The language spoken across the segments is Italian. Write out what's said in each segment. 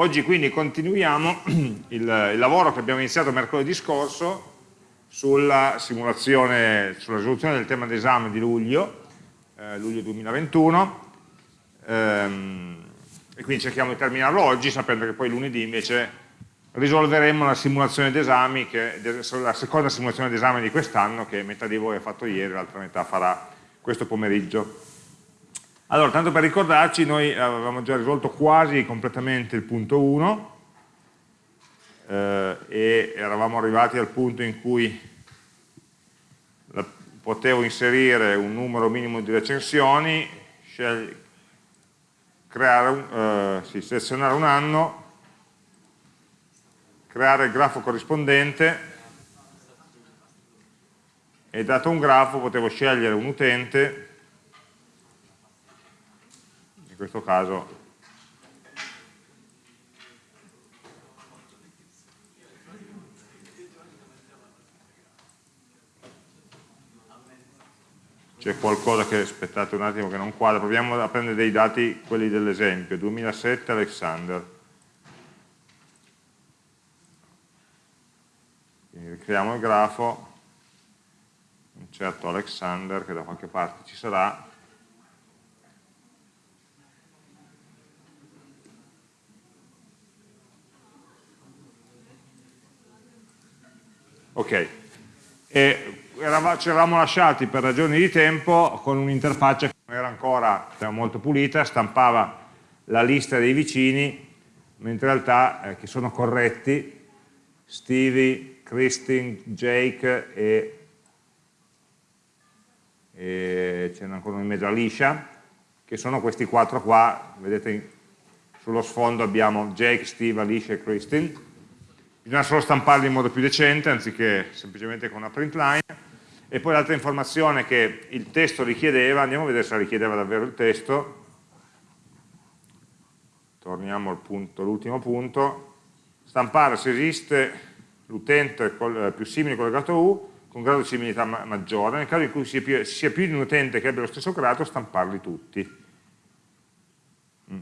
Oggi quindi continuiamo il, il, lavoro che abbiamo iniziato mercoledì scorso sulla simulazione, sulla risoluzione del tema d'esame di luglio, eh, luglio 2021, ehm, e quindi cerchiamo di terminarlo oggi sapendo che poi lunedì invece risolveremo la simulazione d'esami, la seconda simulazione d'esame di quest'anno che metà di voi ha fatto ieri, l'altra metà farà questo pomeriggio. Allora, tanto per ricordarci, noi avevamo già risolto quasi completamente il punto 1 eh, e eravamo arrivati al punto in cui la, potevo inserire un numero minimo di recensioni, creare eh, sì, selezionare un anno, creare il grafo corrispondente e dato un grafo potevo scegliere un utente questo caso. C'è qualcosa che, aspettate un attimo che non quadra, proviamo a prendere dei dati, quelli dell'esempio, 2007 Alexander. Quindi ricreiamo il grafo, un certo Alexander che da qualche parte ci sarà, Ok, ci eravamo lasciati per ragioni di tempo con un'interfaccia che non era ancora molto pulita, stampava la lista dei vicini, mentre in realtà eh, che sono corretti Stevie, Christine, Jake e, e ce n'è ancora in mezzo Alicia, che sono questi quattro qua, vedete sullo sfondo abbiamo Jake, Steve, Alicia e Christine, bisogna solo stamparli in modo più decente anziché semplicemente con una print line e poi l'altra informazione che il testo richiedeva, andiamo a vedere se richiedeva davvero il testo torniamo al punto, all'ultimo punto stampare se esiste l'utente più simile collegato U con grado di similità maggiore, nel caso in cui sia più, sia più di un utente che abbia lo stesso grado, stamparli tutti. Mm.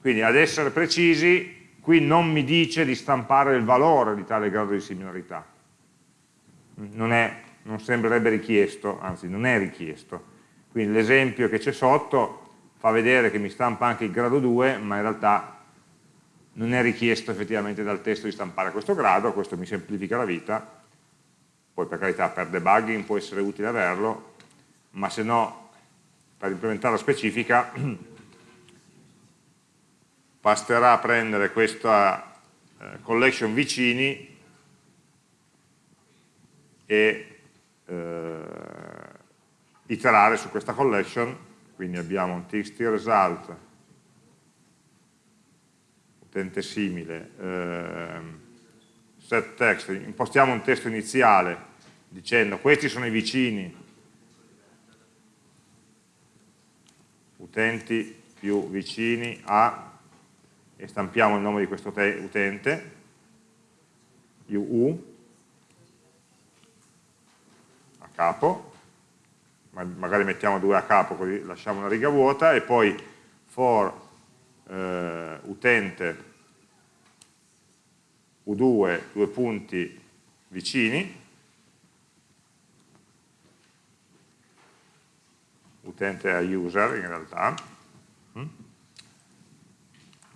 Quindi ad essere precisi qui non mi dice di stampare il valore di tale grado di similarità. Non, è, non sembrerebbe richiesto, anzi non è richiesto. Quindi l'esempio che c'è sotto fa vedere che mi stampa anche il grado 2, ma in realtà non è richiesto effettivamente dal testo di stampare questo grado, questo mi semplifica la vita, poi per carità per debugging può essere utile averlo, ma se no per implementare la specifica basterà prendere questa eh, collection vicini e eh, iterare su questa collection, quindi abbiamo un txt result, utente simile, eh, set text, impostiamo un testo iniziale dicendo questi sono i vicini, utenti più vicini a e stampiamo il nome di questo utente, UU, a capo, magari mettiamo due a capo così lasciamo una riga vuota. E poi for eh, utente U2, due punti vicini, utente a user in realtà?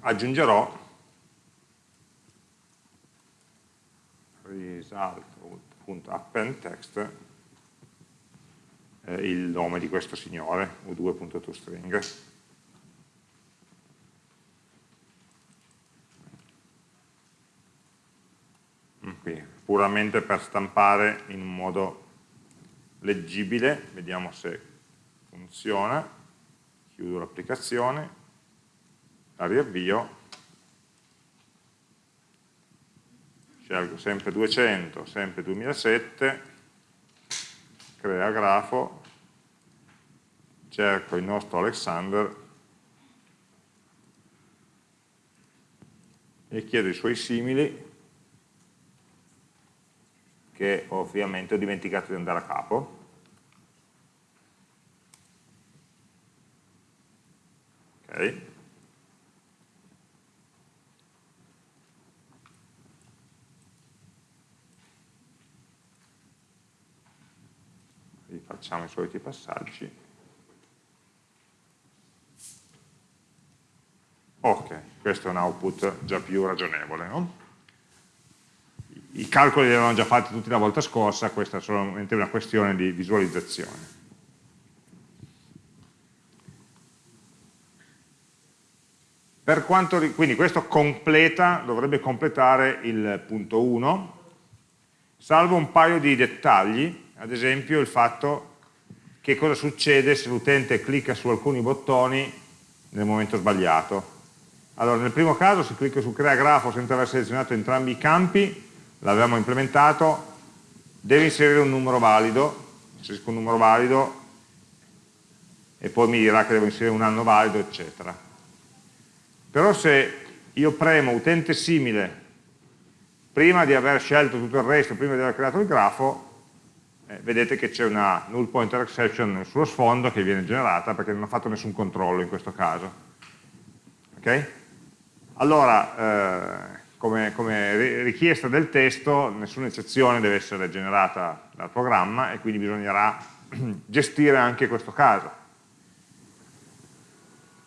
Aggiungerò. result.appendText eh, il nome di questo signore, u2.toString. Mm, qui, puramente per stampare in un modo leggibile, vediamo se funziona, chiudo l'applicazione, la riavvio, scelgo sempre 200, sempre 2007, crea grafo, cerco il nostro Alexander. E chiedo i suoi simili che ovviamente ho dimenticato di andare a capo. Ok facciamo i soliti passaggi. Ok, questo è un output già più ragionevole. No? I calcoli li avevamo già fatti tutti la volta scorsa, questa è solamente una questione di visualizzazione. Quanto, quindi questo completa, dovrebbe completare il punto 1, salvo un paio di dettagli, ad esempio il fatto che cosa succede se l'utente clicca su alcuni bottoni nel momento sbagliato. Allora, nel primo caso se clicco su crea grafo senza aver selezionato entrambi i campi, l'avevamo implementato, deve inserire un numero valido, inserisco un numero valido e poi mi dirà che devo inserire un anno valido, eccetera però se io premo utente simile prima di aver scelto tutto il resto, prima di aver creato il grafo, eh, vedete che c'è una null pointer exception sullo sfondo che viene generata perché non ha fatto nessun controllo in questo caso. Ok? Allora, eh, come, come, richiesta del testo, nessuna eccezione deve essere generata dal programma e quindi bisognerà gestire anche questo caso.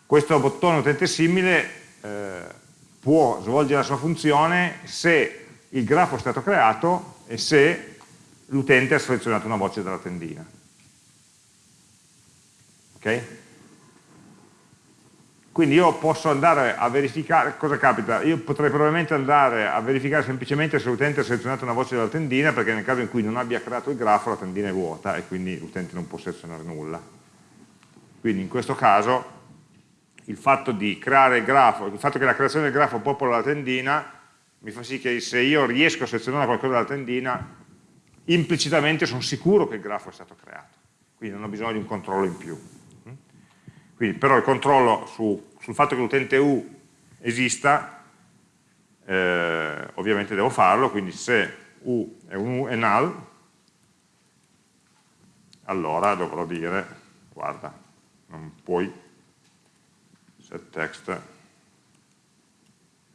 Questo bottone utente simile eh, può svolgere la sua funzione se il grafo è stato creato e se l'utente ha selezionato una voce dalla tendina. Ok? Quindi io posso andare a verificare, cosa capita? Io potrei probabilmente andare a verificare semplicemente se l'utente ha selezionato una voce dalla tendina, perché nel caso in cui non abbia creato il grafo la tendina è vuota e quindi l'utente non può selezionare nulla. Quindi in questo caso il fatto il grafo, il fatto che la creazione del grafo popola la tendina mi fa sì che se io riesco a selezionare qualcosa dalla tendina implicitamente sono sicuro che il grafo è stato creato. Quindi non ho bisogno di un controllo in più. Quindi però il controllo su, sul fatto che l'utente U esista eh, ovviamente devo farlo quindi se U è, un U è null allora dovrò dire guarda non puoi set text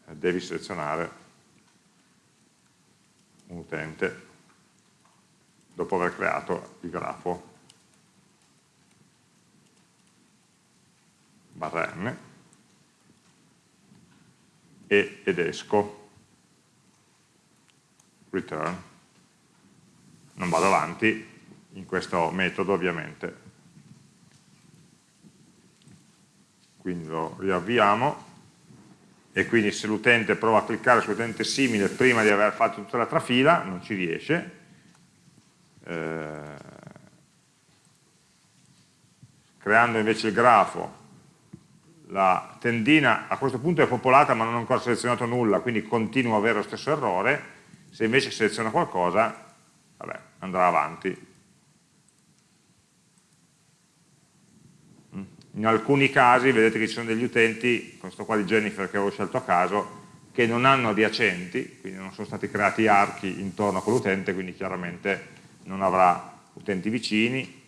eh, devi selezionare un utente dopo aver creato il grafo. Barra n. E, ed esco. Return. Non vado avanti in questo metodo ovviamente. Quindi lo riavviamo. E quindi se l'utente prova a cliccare sull'utente simile prima di aver fatto tutta l'altra fila non ci riesce eh, creando invece il grafo la tendina a questo punto è popolata ma non ho ancora selezionato nulla quindi continuo a avere lo stesso errore. Se invece seleziono qualcosa vabbè, andrà avanti. In alcuni casi vedete che ci sono degli utenti, questo qua di Jennifer che avevo scelto a caso, che non hanno adiacenti, quindi non sono stati creati archi intorno a quell'utente, quindi chiaramente non avrà utenti vicini.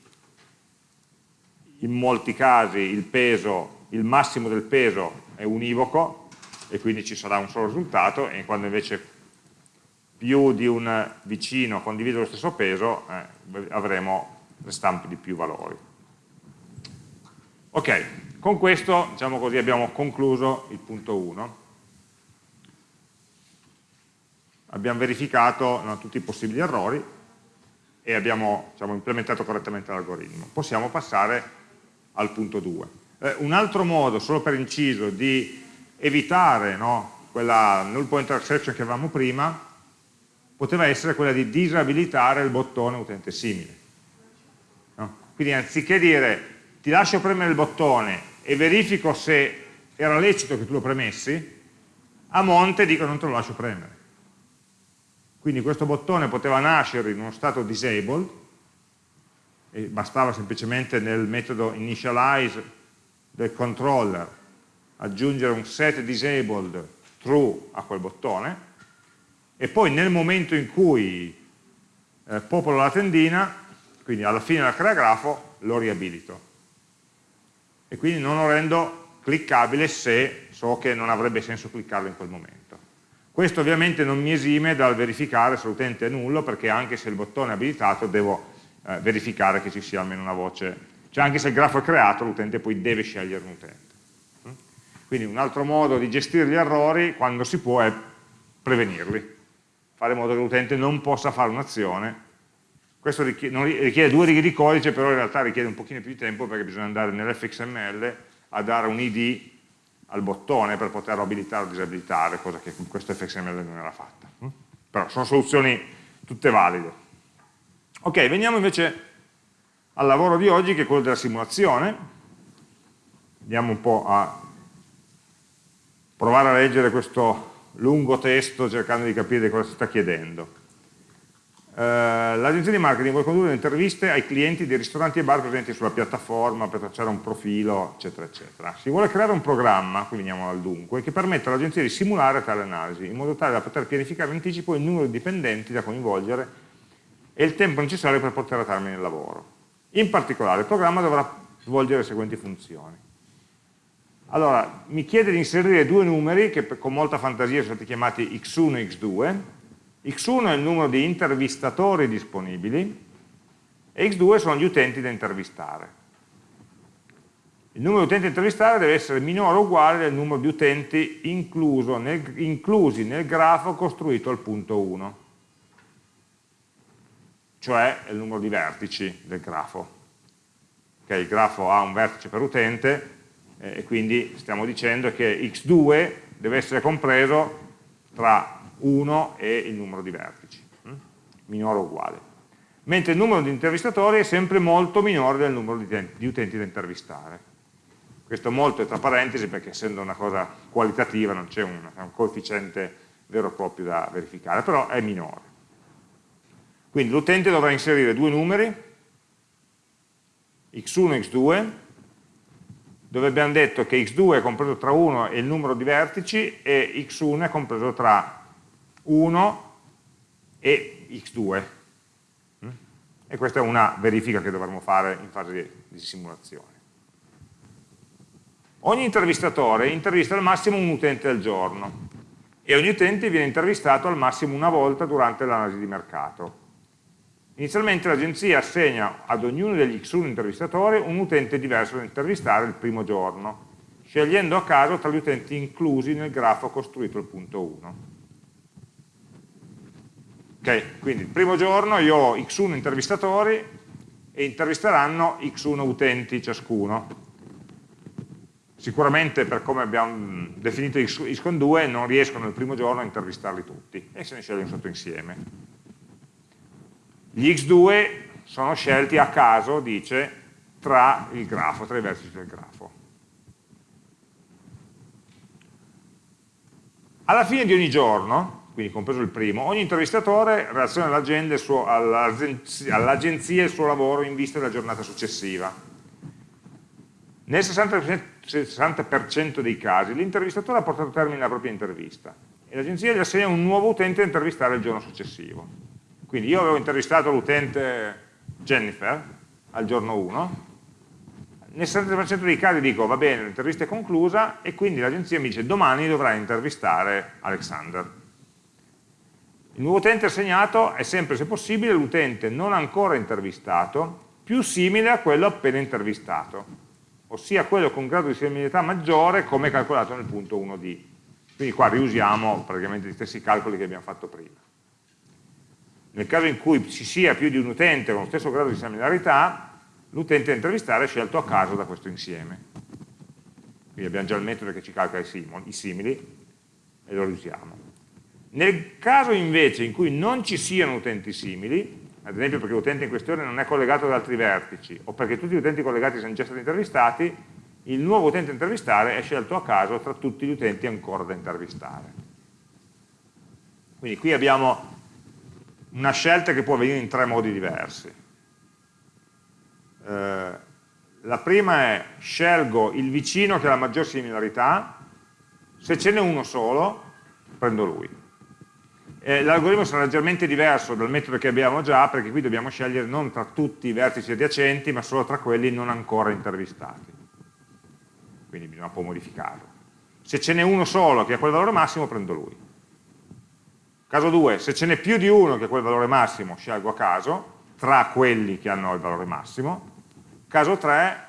In molti casi il peso, il massimo del peso è univoco e quindi ci sarà un solo risultato e quando invece più di un vicino condivide lo stesso peso eh, avremo le stampe di più valori. Ok, con questo diciamo così, abbiamo concluso il punto 1. Abbiamo verificato no, tutti i possibili errori e abbiamo diciamo, implementato correttamente l'algoritmo. Possiamo passare al punto 2. Eh, un altro modo, solo per inciso, di evitare no, quella null pointer exception che avevamo prima, poteva essere quella di disabilitare il bottone utente simile. No? Quindi anziché dire ti lascio premere il bottone e verifico se era lecito che tu lo premessi, a monte dico non te lo lascio premere. Quindi questo bottone poteva nascere in uno stato disabled, e bastava semplicemente nel metodo initialize del controller aggiungere un set disabled true a quel bottone, e poi nel momento in cui eh, popolo la tendina, quindi alla fine del crea grafo, lo riabilito e quindi non lo rendo cliccabile se so che non avrebbe senso cliccarlo in quel momento. Questo ovviamente non mi esime dal verificare se l'utente è nullo perché anche se il bottone è abilitato devo eh, verificare che ci sia almeno una voce, cioè anche se il grafo è creato l'utente poi deve scegliere un utente. Mm? Quindi un altro modo di gestire gli errori quando si può è prevenirli, fare in modo che l'utente non possa fare un'azione. Questo richiede, richiede, due righe di codice, però in realtà richiede un pochino più di tempo perché bisogna andare nell'fxml a dare un id al bottone per poterlo abilitare o disabilitare, cosa che con questo fxml non era fatta. Mm? Però sono soluzioni tutte valide. Ok, veniamo invece al lavoro di oggi che è quello della simulazione. Andiamo un po' a provare a leggere questo lungo testo cercando di capire cosa si sta chiedendo. Uh, L'agenzia di marketing vuole condurre interviste ai clienti dei ristoranti e bar presenti sulla piattaforma per tracciare un profilo, eccetera, eccetera. Si vuole creare un programma, qui veniamo al dunque, che permetta all'agenzia di simulare tale analisi, in modo tale da poter pianificare in anticipo il numero di dipendenti da coinvolgere e il tempo necessario per portare a termine il lavoro. In particolare il programma dovrà svolgere le seguenti funzioni allora, mi chiede di inserire due numeri che con molta fantasia sono stati chiamati x1 e x2. X1 è il numero di intervistatori disponibili e x2 sono gli utenti da intervistare. Il numero di utenti da intervistare deve essere minore o uguale del numero di utenti nel, inclusi nel grafo costruito al punto 1, cioè il numero di vertici del grafo. Okay, il grafo ha un vertice per utente, e quindi stiamo dicendo che x2 deve essere compreso tra 1 e il numero di vertici, hm? minore o uguale. Mentre il numero di intervistatori è sempre molto minore del numero di utenti da intervistare. Questo molto è tra parentesi perché essendo una cosa qualitativa non c'è un, un coefficiente vero e proprio da verificare, però è minore. Quindi l'utente dovrà inserire due numeri, x1 e x2, dove abbiamo detto che x2 è compreso tra 1 e il numero di vertici e x1 è compreso tra 1 e x2. Mm? E questa è una verifica che dovremmo fare in fase di simulazione. Ogni intervistatore intervista al massimo un utente al giorno e ogni utente viene intervistato al massimo una volta durante l'analisi di mercato. Inizialmente l'agenzia assegna ad ognuno degli X1 intervistatori un utente diverso da intervistare il primo giorno, scegliendo a caso tra gli utenti inclusi nel grafo costruito al punto 1. Ok, quindi il primo giorno io ho X1 intervistatori e intervisteranno X1 utenti ciascuno. Sicuramente per come abbiamo definito X con 2 non riescono il primo giorno a intervistarli tutti e se ne sceglie un sotto insieme. Gli x2 sono scelti a caso, dice, tra il grafo, tra i vertici del grafo. Alla fine di ogni giorno, quindi compreso il primo, ogni intervistatore relaziona all'agenzia il suo lavoro in vista della giornata successiva. Nel 60%, dei casi l'intervistatore ha portato a termine la propria intervista e l'agenzia gli assegna un nuovo utente da intervistare il giorno successivo. Quindi io avevo intervistato l'utente Jennifer al giorno 1, nel 70% dei casi dico va bene, l'intervista è conclusa e quindi l'agenzia mi dice domani dovrai intervistare Alexander. Il nuovo utente assegnato è sempre, se possibile, l'utente non ancora intervistato più simile a quello appena intervistato, ossia quello con grado di similità maggiore come calcolato nel punto 1D. Quindi qua riusiamo praticamente gli stessi calcoli che abbiamo fatto prima. Nel caso in cui ci sia più di un utente con lo stesso grado di similarità, l'utente da intervistare è scelto a caso da questo insieme. Quindi abbiamo già il metodo che ci calcola i simili e lo usiamo. Nel caso invece in cui non ci siano utenti simili, ad esempio perché l'utente in questione non è collegato ad altri vertici o perché tutti gli utenti collegati sono già stati intervistati, il nuovo utente da intervistare è scelto a caso tra tutti gli utenti ancora da intervistare. Quindi qui abbiamo una scelta che può avvenire in tre modi diversi. Eh, la prima è scelgo il vicino che ha la maggior similarità, se ce n'è uno solo, prendo lui. L'algoritmo sarà leggermente diverso dal metodo che abbiamo già, perché qui dobbiamo scegliere non tra tutti i vertici adiacenti, ma solo tra quelli non ancora intervistati. Quindi bisogna un po' modificarlo. Se ce n'è uno solo che ha quel valore massimo, prendo lui. Caso 2, se ce n'è più di uno che è quel valore massimo, scelgo a caso, tra quelli che hanno il valore massimo. Caso 3,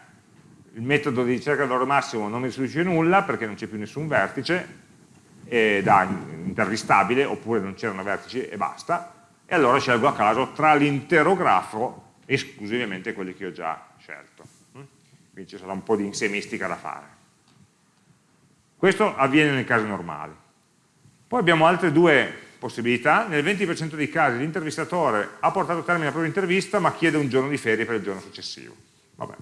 il metodo di ricerca del valore massimo non mi restituisce nulla perché non c'è più nessun vertice da intervistabile, oppure non c'erano vertici e basta, e allora scelgo a caso tra l'intero grafo esclusivamente quelli che ho già scelto. Mm? Quindi ci sarà un po' di insemistica da fare. Questo avviene nei casi normali. Poi abbiamo altre due possibilità. Nel 20% dei casi l'intervistatore ha portato a termine la propria intervista ma chiede un giorno di ferie per il giorno successivo. Vabbè.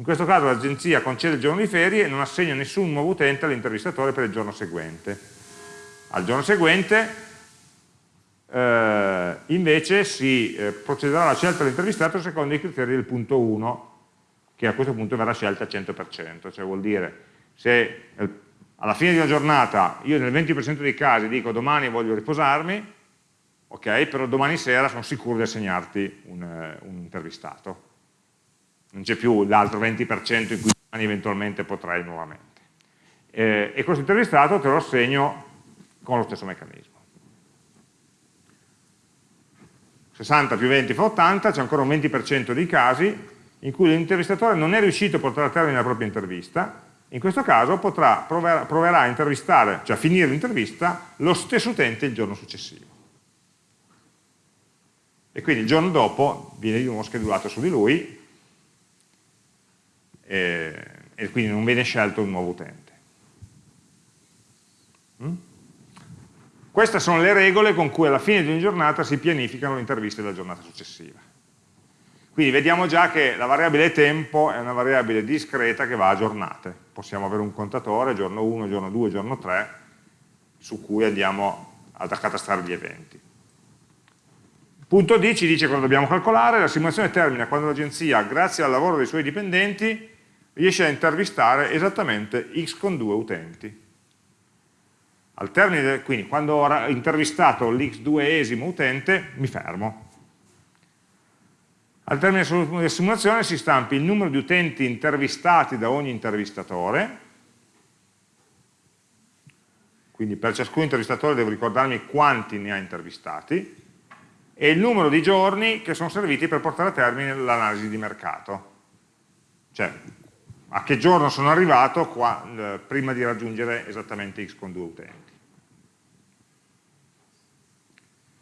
In questo caso l'agenzia concede il giorno di ferie e non assegna nessun nuovo utente all'intervistatore per il giorno seguente. Al giorno seguente eh, invece si eh, procederà alla scelta dell'intervistato secondo i criteri del punto 1, che a questo punto verrà scelta al 100%, cioè vuol dire se alla fine di una giornata io nel 20% dei casi dico domani voglio riposarmi, ok, però domani sera sono sicuro di assegnarti un, eh, un intervistato. Non c'è più l'altro 20% in cui domani eventualmente potrai nuovamente. Eh, e questo intervistato te lo assegno con lo stesso meccanismo. 60 più 20 fa 80, c'è ancora un 20% dei casi in cui l'intervistatore non è riuscito a portare a termine la propria intervista in questo caso potrà, proverà, proverà a intervistare, cioè a finire l'intervista, lo stesso utente il giorno successivo. E quindi il giorno dopo viene di nuovo schedulato su di lui e, e quindi non viene scelto un nuovo utente. Mm? Queste sono le regole con cui alla fine di ogni giornata si pianificano le interviste della giornata successiva. Quindi vediamo già che la variabile tempo è una variabile discreta che va a giornate. Possiamo avere un contatore, giorno 1, giorno 2, giorno 3, su cui andiamo ad accatastrare gli eventi. Punto D ci dice cosa dobbiamo calcolare, la simulazione termina quando l'agenzia, grazie al lavoro dei suoi dipendenti, riesce a intervistare esattamente x con 2 utenti. Al termine, quindi quando ho intervistato l'x2esimo utente, mi fermo, al termine della simulazione si stampi il numero di utenti intervistati da ogni intervistatore, quindi per ciascun intervistatore devo ricordarmi quanti ne ha intervistati, e il numero di giorni che sono serviti per portare a termine l'analisi di mercato. Cioè, a che giorno sono arrivato qua, eh, prima di raggiungere esattamente x con 2 utenti.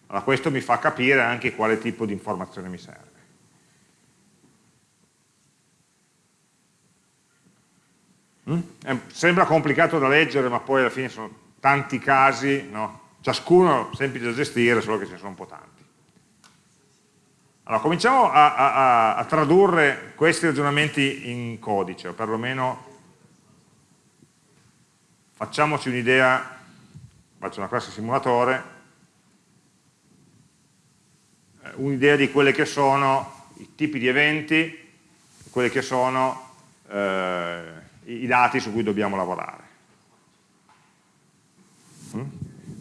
Allora questo mi fa capire anche quale tipo di informazione mi serve. Mm? sembra complicato da leggere, ma poi alla fine sono tanti casi, no? ciascuno semplice da gestire, solo che ce ne sono un po' tanti. Allora, cominciamo a, a, a tradurre questi ragionamenti in codice, o perlomeno facciamoci un'idea, faccio una classe simulatore, eh, un'idea di quelli che sono i tipi di eventi, quelli che sono eh, i dati su cui dobbiamo lavorare. Mm?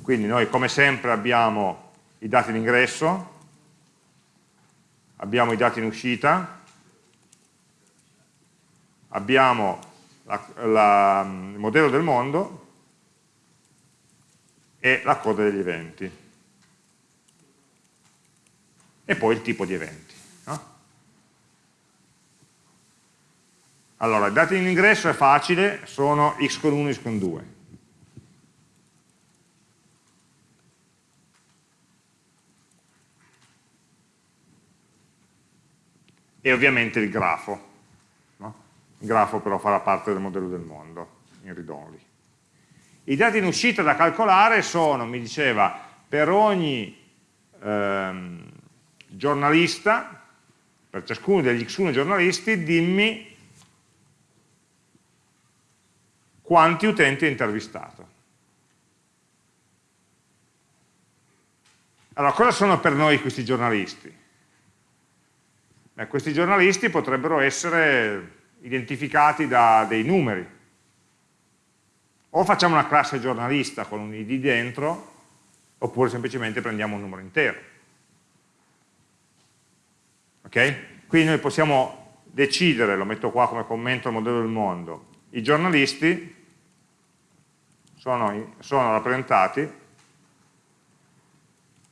Quindi noi come sempre abbiamo i dati in ingresso, abbiamo i dati in uscita, abbiamo la, la, il modello del mondo e la coda degli eventi e poi il tipo di eventi. Allora, i dati in ingresso è facile, sono x con 1 e x con 2. E ovviamente il grafo. No? Il grafo però farà parte del modello del mondo, in ridonli. I dati in uscita da calcolare sono, mi diceva, per ogni ehm, giornalista, per ciascuno degli x1 giornalisti, dimmi quanti utenti ha intervistato. Allora, cosa sono per noi questi giornalisti? Beh, questi giornalisti potrebbero essere identificati da dei numeri. O facciamo una classe giornalista con un id dentro, oppure semplicemente prendiamo un numero intero. Ok? Quindi noi possiamo decidere, lo metto qua come commento al modello del mondo, i giornalisti sono, sono rappresentati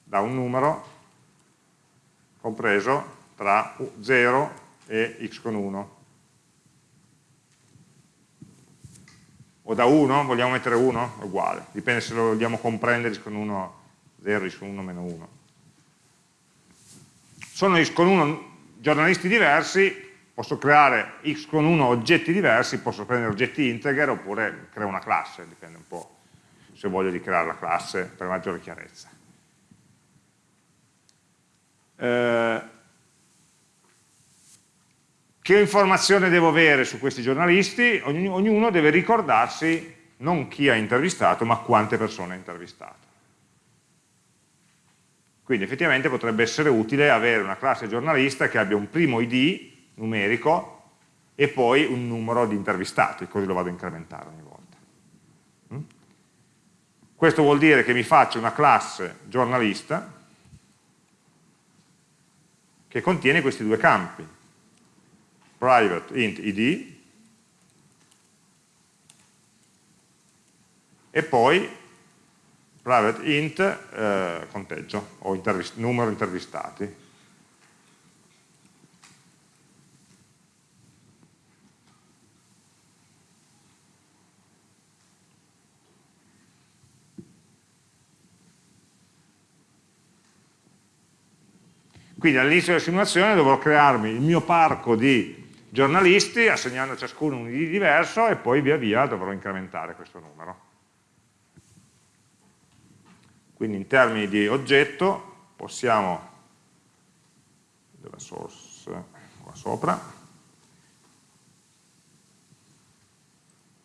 da un numero compreso tra 0 e x con 1. O da 1, vogliamo mettere 1? Uguale, dipende se lo vogliamo comprendere x con 1 0, x con 1 meno 1. Sono x con 1 giornalisti diversi, posso creare x con 1 oggetti diversi, posso prendere oggetti integer oppure creo una classe, dipende un po' se voglio di creare la classe per maggiore chiarezza. Eh, che informazione devo avere su questi giornalisti? Ognuno deve ricordarsi non chi ha intervistato, ma quante persone ha intervistato. Quindi effettivamente potrebbe essere utile avere una classe giornalista che abbia un primo ID numerico e poi un numero di intervistati, così lo vado a incrementare ogni volta. Mm? Questo vuol dire che mi faccio una classe giornalista che contiene questi due campi, private int id e poi private int eh, conteggio o intervist numero intervistati. Quindi all'inizio della simulazione dovrò crearmi il mio parco di giornalisti, assegnando a ciascuno un ID diverso e poi via via dovrò incrementare questo numero. Quindi in termini di oggetto possiamo, della source qua sopra,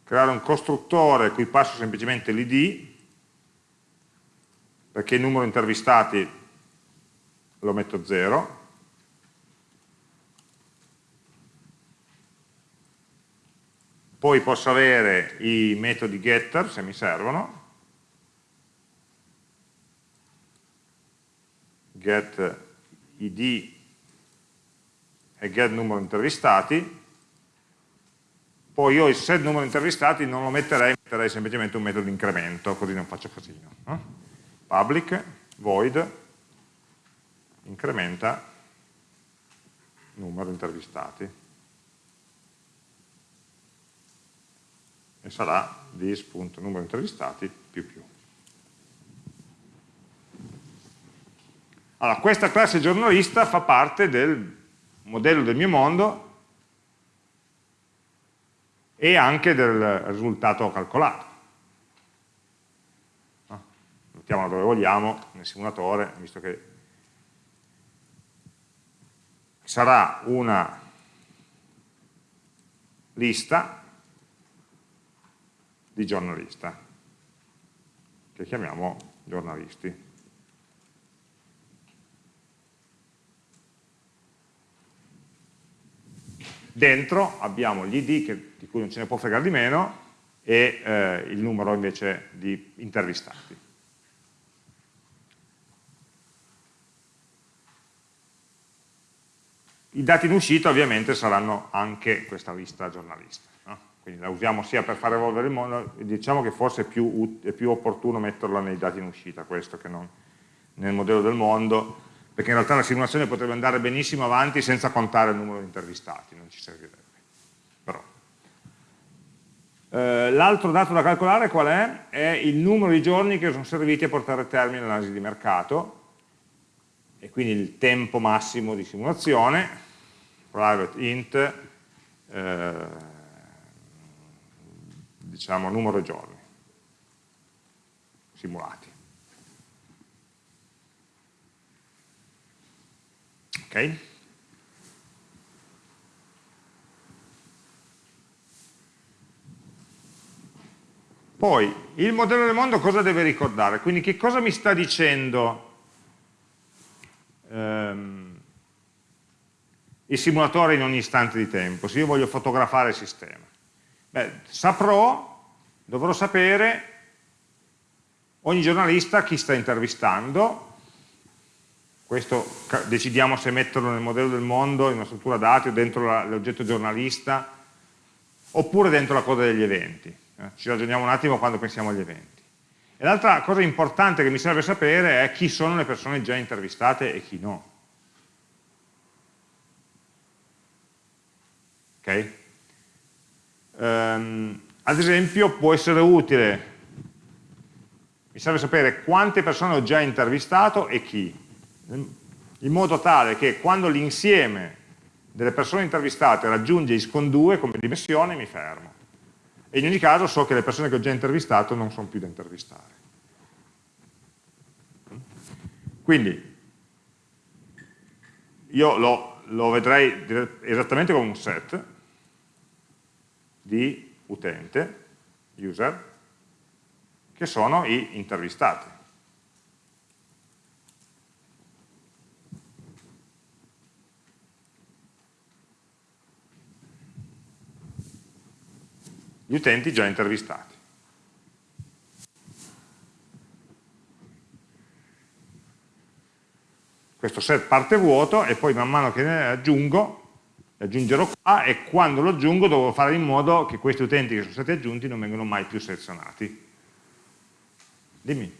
creare un costruttore cui passo semplicemente l'id, perché il numero intervistati lo metto 0, poi posso avere i metodi getter se mi servono, get id e get numero intervistati, poi io il set numero intervistati non lo metterei, metterei semplicemente un metodo di incremento, così non faccio casino. No? Public, void, incrementa numero intervistati e sarà this.numero intervistati più più. Allora, questa classe giornalista fa parte del modello del mio mondo e anche del risultato calcolato. Mettiamola dove vogliamo, nel simulatore, visto che sarà una lista di giornalista, che chiamiamo giornalisti. Dentro abbiamo gli ID, che, di cui non ce ne può fregare di meno, e eh, il numero invece di intervistati. I dati in uscita ovviamente saranno anche questa lista giornalista? Quindi la usiamo sia per far evolvere il mondo, diciamo che forse è più, è più opportuno metterla nei dati in uscita, questo che non nel modello del mondo, perché in realtà la simulazione potrebbe andare benissimo avanti senza contare il numero di intervistati, non ci servirebbe. Eh, L'altro dato da calcolare qual è? È il numero di giorni che sono serviti a portare a termine l'analisi di mercato, e quindi il tempo massimo di simulazione, private int, eh, diciamo numero di giorni simulati. Ok? Poi, il modello del mondo cosa deve ricordare? Quindi che cosa mi sta dicendo ehm, il simulatore in ogni istante di tempo, se io voglio fotografare il sistema. Beh, saprò, dovrò sapere ogni giornalista chi sta intervistando, questo decidiamo se metterlo nel modello del mondo, in una struttura dati o dentro l'oggetto giornalista, oppure dentro la coda degli eventi. Eh, ci ragioniamo un attimo quando pensiamo agli eventi. E l'altra cosa importante che mi serve sapere è chi sono le persone già intervistate e chi no. Ok? Um, ad esempio può essere utile, mi serve sapere quante persone ho già intervistato e chi, in modo tale che quando l'insieme delle persone intervistate raggiunge ISCON 2 come dimensione mi fermo. E in ogni caso so che le persone che ho già intervistato non sono più da intervistare. Quindi io lo, lo vedrei esattamente come un set di utente, user, che sono i intervistati. Gli utenti già intervistati. Questo set parte vuoto e poi man mano che ne aggiungo aggiungerò qua e quando lo aggiungo devo fare in modo che questi utenti che sono stati aggiunti non vengano mai più selezionati. Dimmi.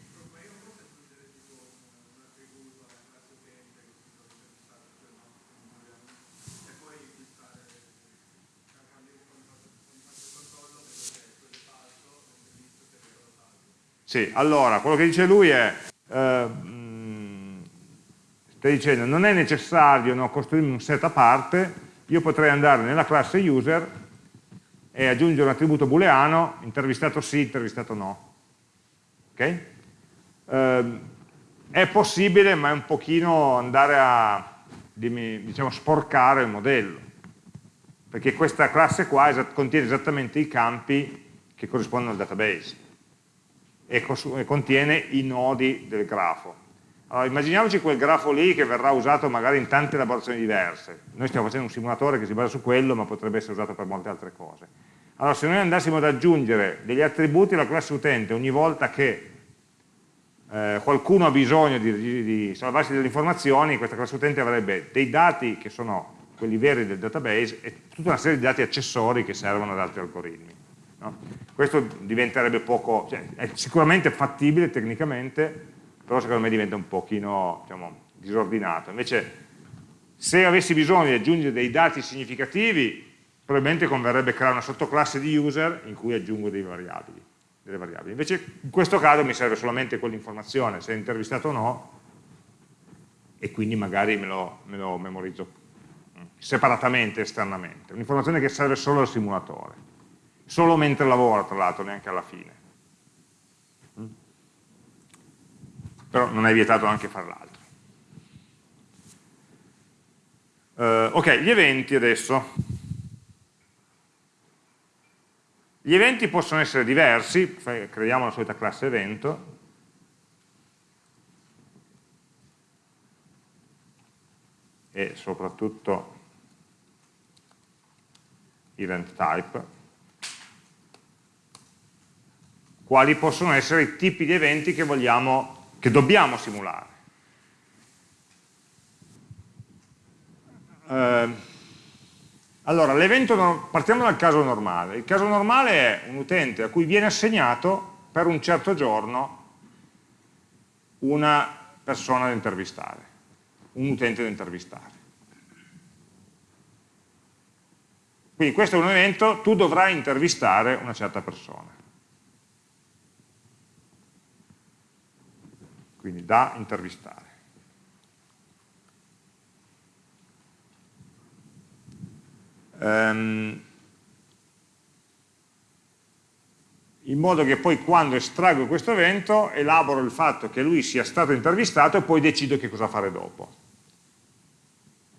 Sì, allora, quello che dice lui è, eh, mm, stai dicendo, non è necessario no, costruirmi un set a parte, io potrei andare nella classe user e aggiungere un attributo booleano, intervistato sì, intervistato no. Ok? Eh, è possibile, ma è un pochino andare a diciamo, sporcare il modello, perché questa classe qua contiene esattamente i campi che corrispondono al database e contiene i nodi del grafo. Allora, immaginiamoci quel grafo lì che verrà usato magari in tante elaborazioni diverse. Noi stiamo facendo un simulatore che si basa su quello, ma potrebbe essere usato per molte altre cose. Allora, se noi andassimo ad aggiungere degli attributi alla classe utente ogni volta che eh, qualcuno ha bisogno di, di, salvarsi delle informazioni, questa classe utente avrebbe dei dati che sono quelli veri del database e tutta una serie di dati accessori che servono ad altri algoritmi. No? Questo diventerebbe poco, cioè, è sicuramente fattibile tecnicamente, però secondo me diventa un pochino diciamo, disordinato. Invece se avessi bisogno di aggiungere dei dati significativi, probabilmente converrebbe creare una sottoclasse di user in cui aggiungo variabili, delle variabili. Invece in questo caso mi serve solamente quell'informazione, se è intervistato o no, e quindi magari me lo, me lo memorizzo separatamente, esternamente. Un'informazione che serve solo al simulatore, solo mentre lavora tra l'altro, neanche alla fine. Però non è vietato anche fare l'altro. Uh, ok, gli eventi adesso. Gli eventi possono essere diversi, creiamo la solita classe evento, e soprattutto event type, quali possono essere i tipi di eventi che vogliamo che dobbiamo simulare. Eh, allora, l'evento, partiamo dal caso normale. Il caso normale è un utente a cui viene assegnato per un certo giorno una persona da intervistare, un utente da intervistare. Quindi questo è un evento, tu dovrai intervistare una certa persona. Quindi da intervistare. Um, in modo che poi quando estraggo questo evento elaboro il fatto che lui sia stato intervistato e poi decido che cosa fare dopo.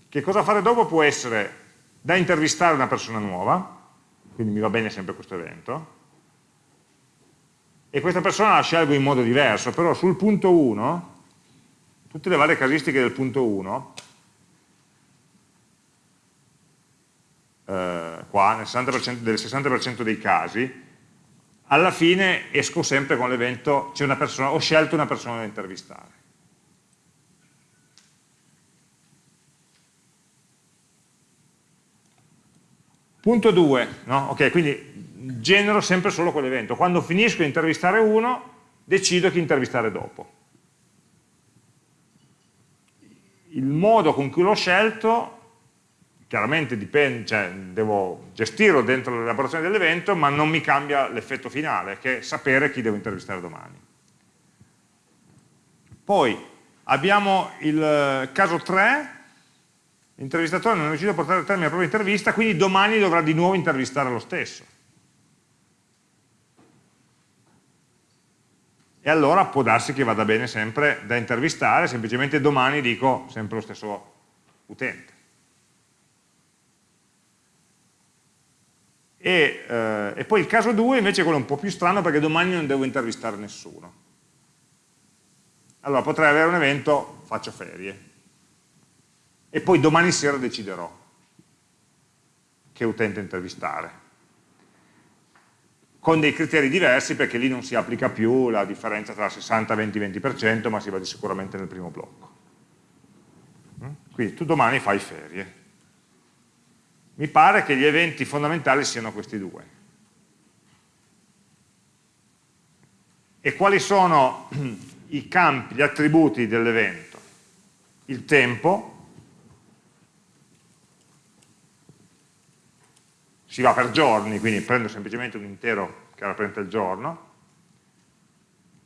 Che cosa fare dopo può essere da intervistare una persona nuova, quindi mi va bene sempre questo evento, e questa persona la scelgo in modo diverso, però sul punto 1, tutte le varie casistiche del punto 1, eh, qua nel 60% del 60% dei casi, alla fine esco sempre con l'evento, ho scelto una persona da intervistare. Punto 2, no? ok, quindi genero sempre solo quell'evento. Quando finisco di intervistare uno, decido chi intervistare dopo. Il modo con cui l'ho scelto chiaramente dipende, cioè, devo gestirlo dentro l'elaborazione dell'evento, ma non mi cambia l'effetto finale, che è sapere chi devo intervistare domani. Poi abbiamo il eh, caso 3, l'intervistatore non è riuscito a portare a termine la propria intervista, quindi domani dovrà di nuovo intervistare lo stesso. E allora può darsi che vada bene sempre da intervistare, semplicemente domani dico sempre lo stesso utente. E, eh, e, poi il caso 2 invece è quello un po' più strano perché domani non devo intervistare nessuno. Allora potrei avere un evento, faccio ferie, e poi domani sera deciderò che utente intervistare. Con dei criteri diversi perché lì non si applica più la differenza tra 60, 20, 20%, ma si va sicuramente nel primo blocco. Quindi tu domani fai ferie mi pare che gli eventi fondamentali siano questi due. E quali sono i campi, gli attributi dell'evento? Il tempo, si va per giorni, quindi prendo semplicemente un intero che rappresenta il giorno,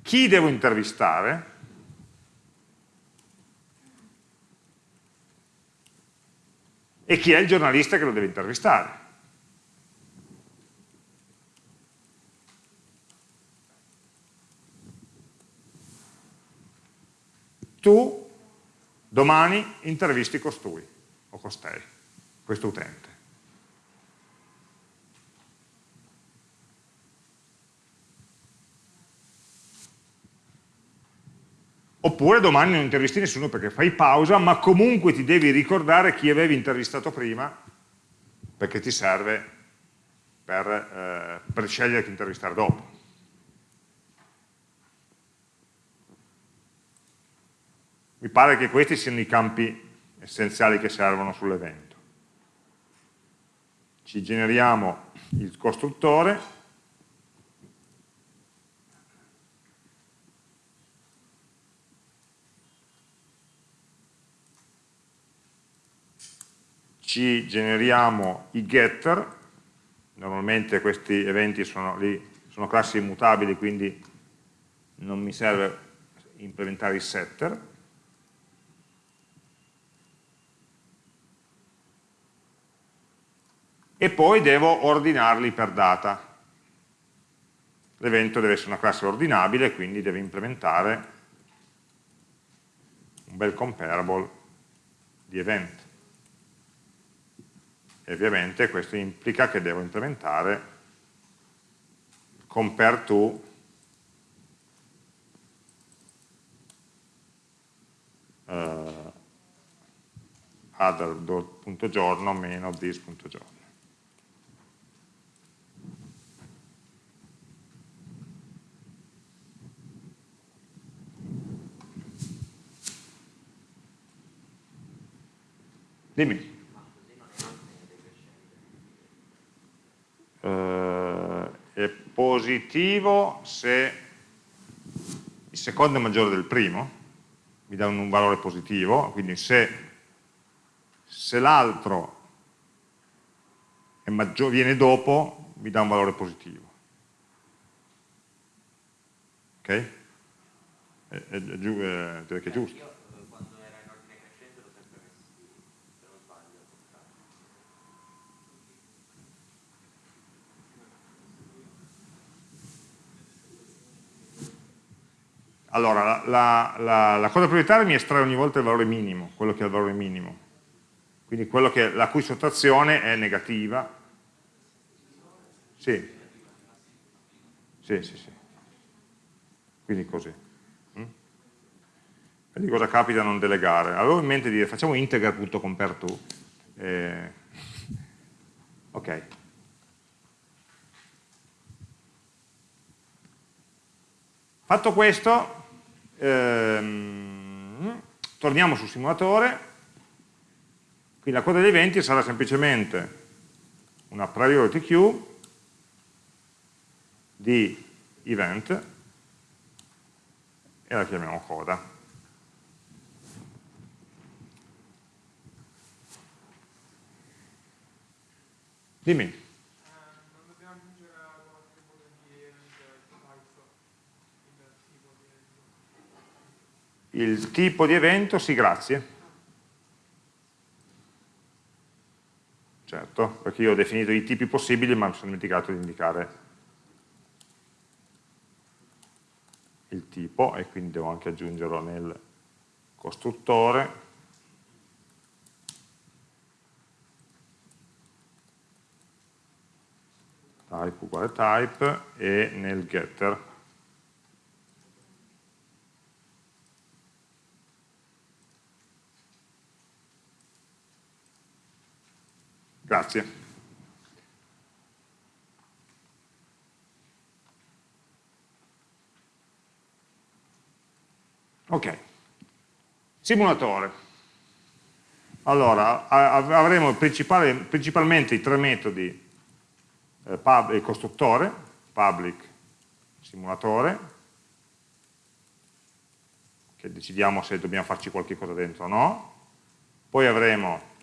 chi devo intervistare, e chi è il giornalista che lo deve intervistare. Tu domani intervisti costui o costei, questo utente. Oppure domani non intervisti nessuno perché fai pausa, ma comunque ti devi ricordare chi avevi intervistato prima, perché ti serve per, eh, per scegliere chi intervistare dopo. Mi pare che questi siano i campi essenziali che servono sull'evento. Ci generiamo il costruttore, ci generiamo i getter, normalmente questi eventi sono, lì, sono classi immutabili, quindi non mi serve implementare i setter, e poi devo ordinarli per data. L'evento deve essere una classe ordinabile, quindi deve implementare un bel comparable di event e ovviamente questo implica che devo implementare compare to uh, other.giorno meno this.giorno Dimmi. eh, è positivo se il secondo è maggiore del primo, mi dà un, valore positivo, quindi se, se l'altro viene dopo, mi dà un valore positivo. Ok? È, è, è, che è giusto. Allora, la, la, la, cosa prioritaria mi estrae ogni volta il valore minimo, quello che è il valore minimo. Quindi che, la cui sottrazione è negativa. Sì. Sì, sì, sì. Quindi così. Mm? Vedi cosa capita non delegare. Avevo in mente di dire facciamo integer.compareTo. Eh, ok. Fatto questo, ehm, torniamo sul simulatore, quindi la coda degli eventi sarà semplicemente una priority queue di event e la chiamiamo coda. Dimmi. Il tipo di evento, sì, grazie. Certo, perché io ho definito i tipi possibili ma mi sono dimenticato di indicare il tipo e quindi devo anche aggiungerlo nel costruttore type uguale type e nel getter grazie. Ok, simulatore. Allora, avremo principalmente i tre metodi, eh, pub, il costruttore, public, simulatore, che decidiamo se dobbiamo farci qualche cosa dentro o no, poi avremo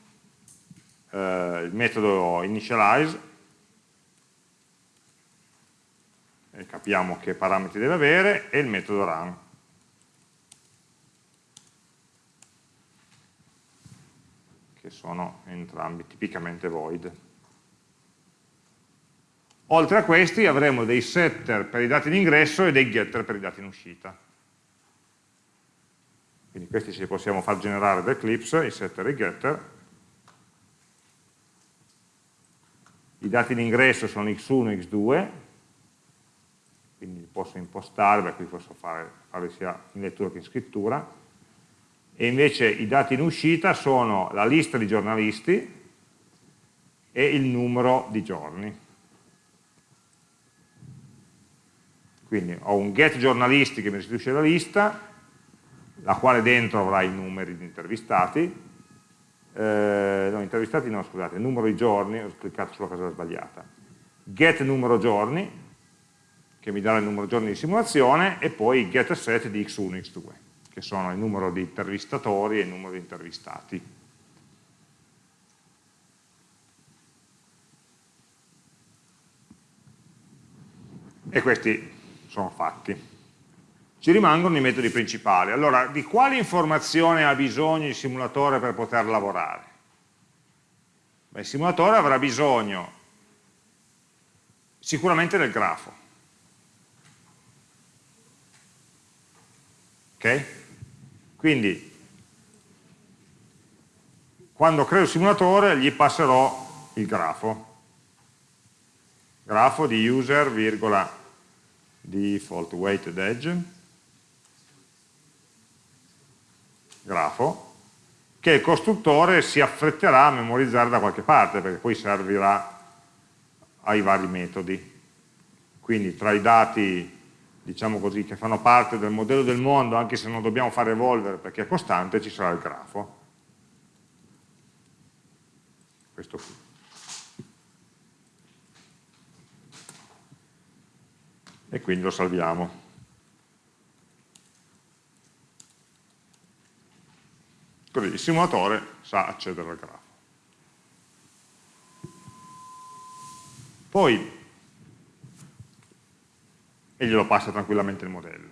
eh, il metodo initialize, e capiamo che parametri deve avere, e il metodo run. che sono entrambi tipicamente void. Oltre a questi avremo dei setter per i dati in ingresso e dei getter per i dati in uscita. Quindi questi ci possiamo far generare da Eclipse, i setter e i getter. I dati in ingresso sono x1 e x2, quindi li posso impostare, beh, qui posso fare, fare sia in lettura che in scrittura e invece i dati in uscita sono la lista di giornalisti e il numero di giorni. Quindi ho un get giornalisti che mi restituisce la lista, la quale dentro avrà i numeri di intervistati, eh, no, intervistati no, scusate, numero di giorni, ho cliccato sulla cosa sbagliata, get numero giorni, che mi dà il numero di giorni di simulazione, e poi get set di x1 x2 che sono il numero di intervistatori e il numero di intervistati. E questi sono fatti. Ci rimangono i metodi principali. Allora, di quali informazioni ha bisogno il simulatore per poter lavorare? Beh, il simulatore avrà bisogno sicuramente del grafo. Ok? Quindi, quando creo il simulatore gli passerò il grafo. Grafo di user, virgola, default weighted edge, grafo, che il costruttore si affretterà a memorizzare da qualche parte, perché poi servirà ai vari metodi. Quindi tra i dati diciamo così, che fanno parte del modello del mondo, anche se non dobbiamo fare evolvere perché è costante, ci sarà il grafo. Questo qui. E quindi lo salviamo. Così il simulatore sa accedere al grafo. Poi e glielo passa tranquillamente il modello.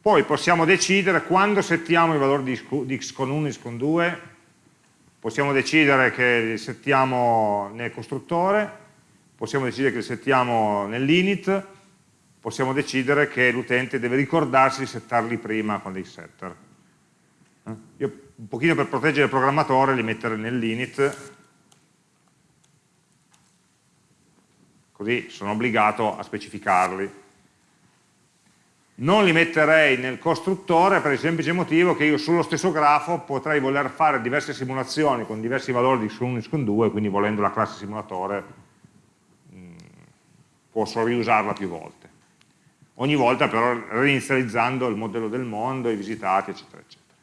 Poi possiamo decidere quando settiamo i valori di x con 1 e x con 2, possiamo decidere che li settiamo nel costruttore, possiamo decidere che li settiamo nell'init, possiamo decidere che l'utente deve ricordarsi di settarli prima con dei setter. Eh? Io un pochino per proteggere il programmatore li metterei nell'init così sono obbligato a specificarli. Non li metterei nel costruttore per il semplice motivo che io sullo stesso grafo potrei voler fare diverse simulazioni con diversi valori di x1 e x2, quindi volendo la classe simulatore mm, posso riusarla più volte. Ogni volta però reinizializzando il modello del mondo, i visitati, eccetera, eccetera.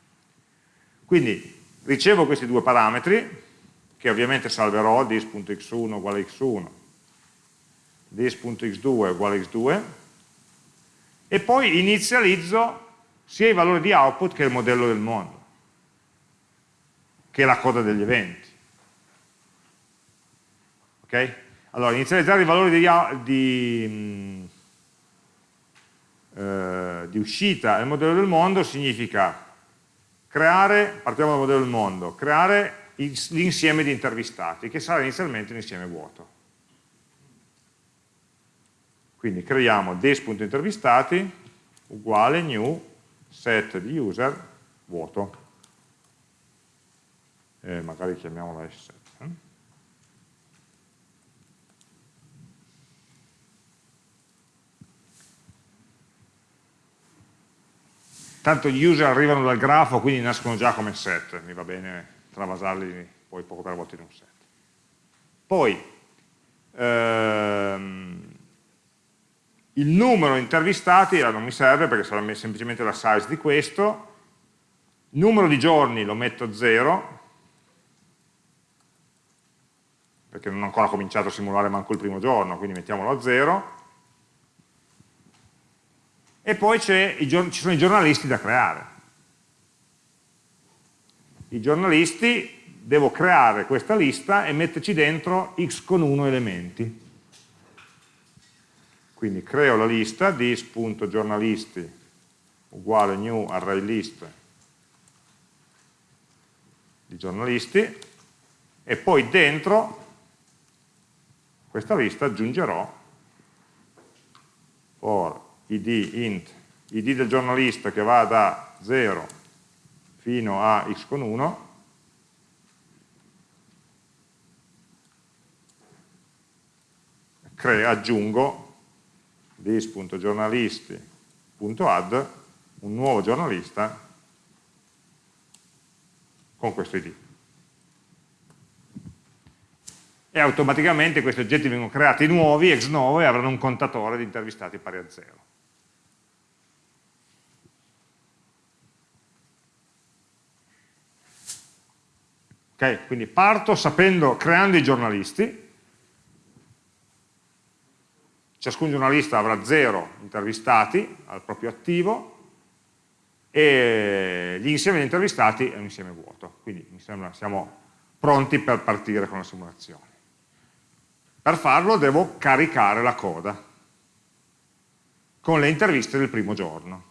Quindi ricevo questi due parametri, che ovviamente salverò, dis.x1 uguale x1, dis.x2 uguale x2 e poi inizializzo sia i valori di output che il modello del mondo. che è la coda degli eventi. Ok? Allora, inizializzare i valori di, di, eh, di uscita del modello del mondo significa creare, partiamo dal modello del mondo, creare l'insieme di intervistati, che sarà inizialmente un insieme vuoto. Quindi creiamo this.intervistati uguale new set di user vuoto. E magari chiamiamola s7. Eh? Tanto gli user arrivano dal grafo, quindi nascono già come set, mi va bene travasarli poi poco per volta in un set. Poi, ehm, il numero intervistati non mi serve perché sarà semplicemente la size di questo, numero di giorni lo metto a 0, perché non ho ancora cominciato a simulare manco il primo giorno, quindi mettiamolo a 0, e poi ci sono i giornalisti da creare. I giornalisti, devo creare questa lista e metterci dentro x con 1 elementi. Quindi creo la lista dis.giornalisti uguale new array list di giornalisti e poi dentro questa lista aggiungerò for id int id del giornalista che va da 0 fino a x con 1 aggiungo this.giornalisti.add un nuovo giornalista con questo id. E automaticamente questi oggetti vengono creati nuovi, ex novo, e avranno un contatore di intervistati pari a 0. Ok, quindi parto sapendo, creando i giornalisti, ciascun giornalista avrà zero intervistati al proprio attivo e gli insieme di intervistati è un insieme vuoto, quindi mi sembra siamo pronti per partire con la simulazione. Per farlo devo caricare la coda con le interviste del primo giorno.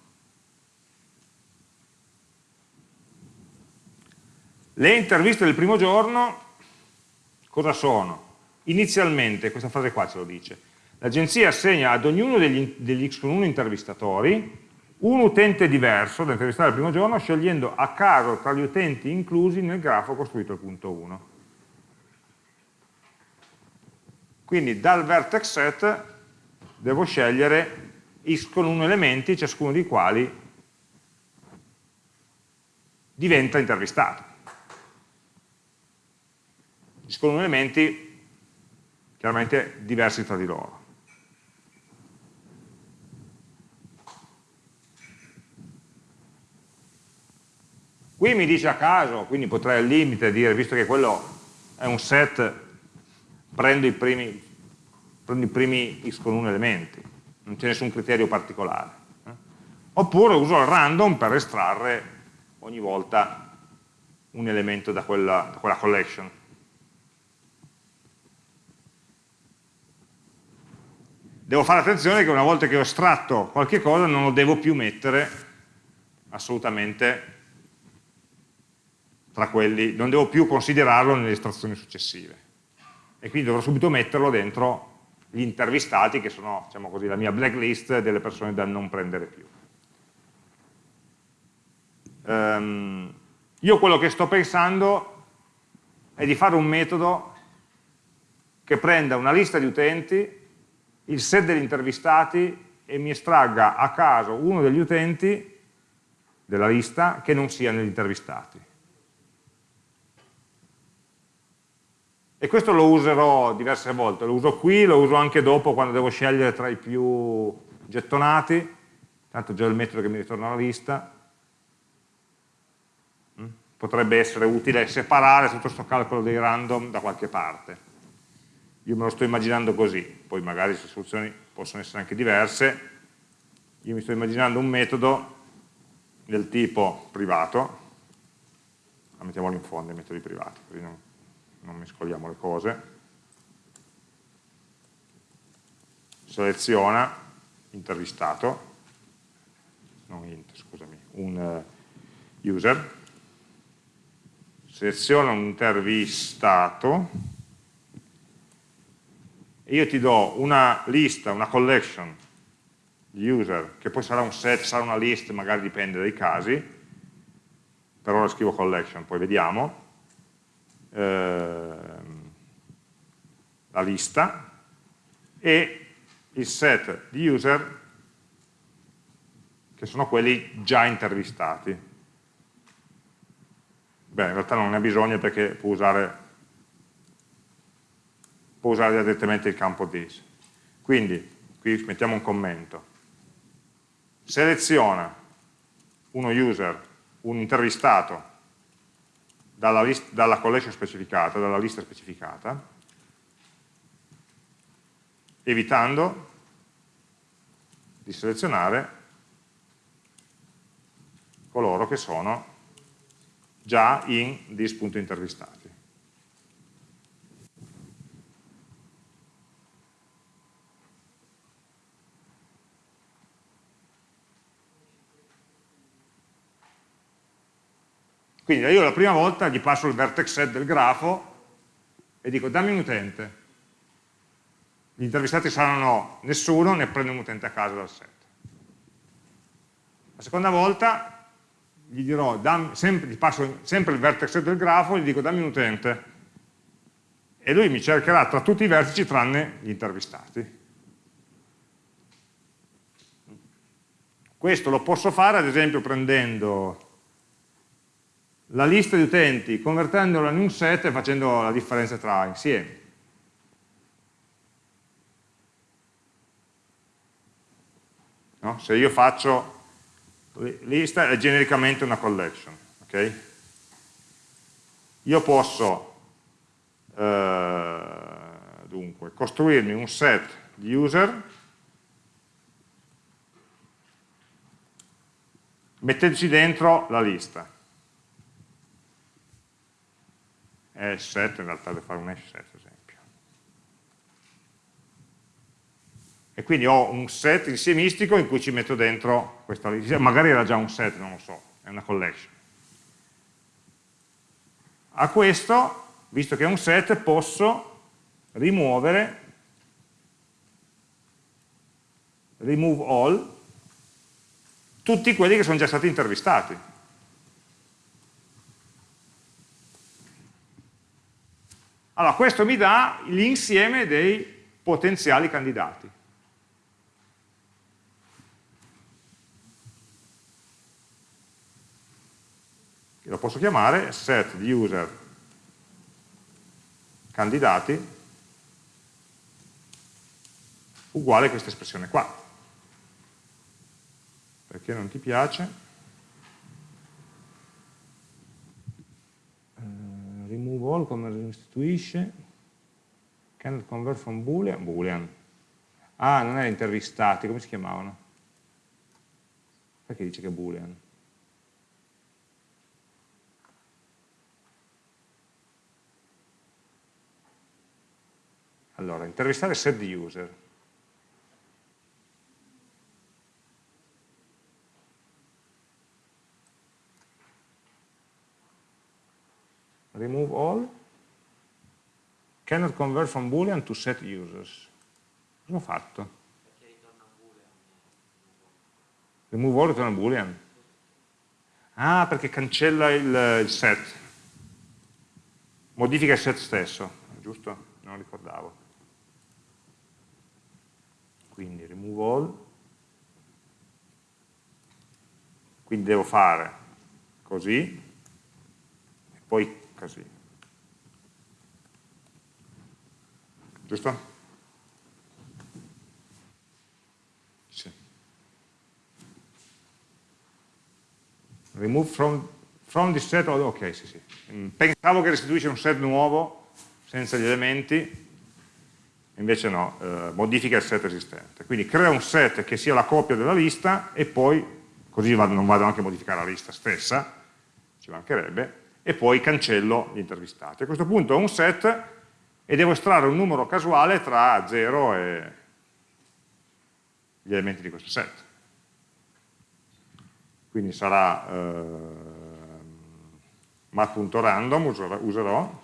Le interviste del primo giorno cosa sono? Inizialmente, questa frase qua ce lo dice, L'agenzia assegna ad ognuno degli, degli X con 1 intervistatori un utente diverso da intervistare il primo giorno scegliendo a caso tra gli utenti inclusi nel grafo costruito al punto 1. Quindi dal vertex set devo scegliere x con 1 elementi, ciascuno dei quali diventa intervistato. X con 1 elementi chiaramente diversi tra di loro. Qui mi dice a caso, quindi potrei al limite dire, visto che quello è un set, prendo i primi, prendo i primi x con 1 elementi, non c'è nessun criterio particolare. Eh? Oppure uso il random per estrarre ogni volta un elemento da quella, da quella collection. Devo fare attenzione che una volta che ho estratto qualche cosa non lo devo più mettere assolutamente tra quelli, non devo più considerarlo nelle estrazioni successive. E quindi dovrò subito metterlo dentro gli intervistati, che sono diciamo così, la mia blacklist delle persone da non prendere più. Um, io quello che sto pensando è di fare un metodo che prenda una lista di utenti, il set degli intervistati e mi estragga a caso uno degli utenti della lista che non sia negli intervistati. E questo lo userò diverse volte, lo uso qui, lo uso anche dopo quando devo scegliere tra i più gettonati, tanto già il metodo che mi ritorna alla lista, mm? potrebbe essere utile separare tutto questo calcolo dei random da qualche parte. Io me lo sto immaginando così, poi magari le soluzioni possono essere anche diverse, io mi sto immaginando un metodo del tipo privato, mettiamolo in fondo i metodi privati, così non, non mescoliamo le cose. Seleziona intervistato, non int, scusami, un uh, user, seleziona un intervistato e io ti do una lista, una collection di user, che poi sarà un set, sarà una list, magari dipende dai casi, per ora scrivo collection, poi vediamo, ehm, la lista, e il set di user che sono quelli già intervistati. Beh, in realtà non ne ha bisogno perché può usare, può usare direttamente il campo this. Quindi, qui mettiamo un commento. Seleziona uno user, un intervistato, dalla, list, dalla collection specificata, dalla lista specificata, evitando di selezionare coloro che sono già in dis.intervistati. Quindi io la prima volta gli passo il vertex set del grafo e dico dammi un utente. Gli intervistati saranno nessuno, ne prendo un utente a casa dal set. La seconda volta gli dirò, dammi, sempre, gli passo sempre il vertex del grafo, gli dico dammi un utente e lui mi cercherà tra tutti i vertici tranne gli intervistati. Questo lo posso fare ad esempio prendendo la lista di utenti, convertendola in un set e facendo la differenza tra insiemi. No? Se io faccio lista è genericamente una collection. Okay? Io posso eh, dunque, costruirmi un set di user mettendoci dentro la lista. È in realtà devo fare un hash set, e quindi ho un set insiemistico in cui ci metto dentro questa lista, magari era già un set, non lo so, è una collection. A questo, visto che è un set, posso rimuovere remove all tutti quelli che sono già stati intervistati. Allora, questo mi dà l'insieme dei potenziali candidati. lo posso chiamare set di user candidati uguale a questa espressione qua. Perché non ti piace? Remove all come restituisce cannot convert from boolean boolean ah non è intervistati come si chiamavano? perché dice che è boolean? Allora, intervistare set user. Remove all. Cannot convert from boolean to set users. Cosa ho fatto? Remove all ritorna boolean. Ah, perché cancella il, il set. Modifica il set stesso, giusto? Non ricordavo quindi remove all, quindi devo fare così e poi così. Giusto? Sì. Remove from, from this set, ok, sì, sì. Pensavo che restituisce un set nuovo senza gli elementi, invece no, eh, modifica il set esistente. Quindi crea un set che sia la copia della lista e poi, così vado, non vado anche a modificare la lista stessa, ci mancherebbe, e poi cancello gli intervistati. A questo punto ho un set e devo estrarre un numero casuale tra 0 e gli elementi di questo set. Quindi sarà eh, mat.random, userò,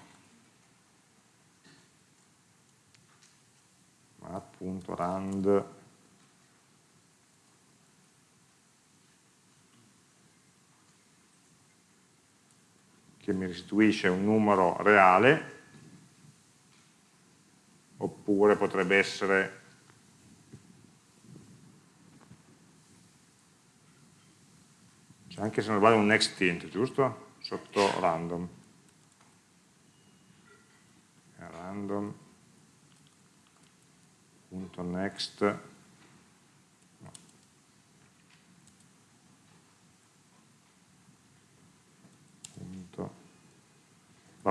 mat.rand che mi restituisce un numero reale oppure potrebbe essere c'è anche se non vale un next int, giusto? Sotto random random.next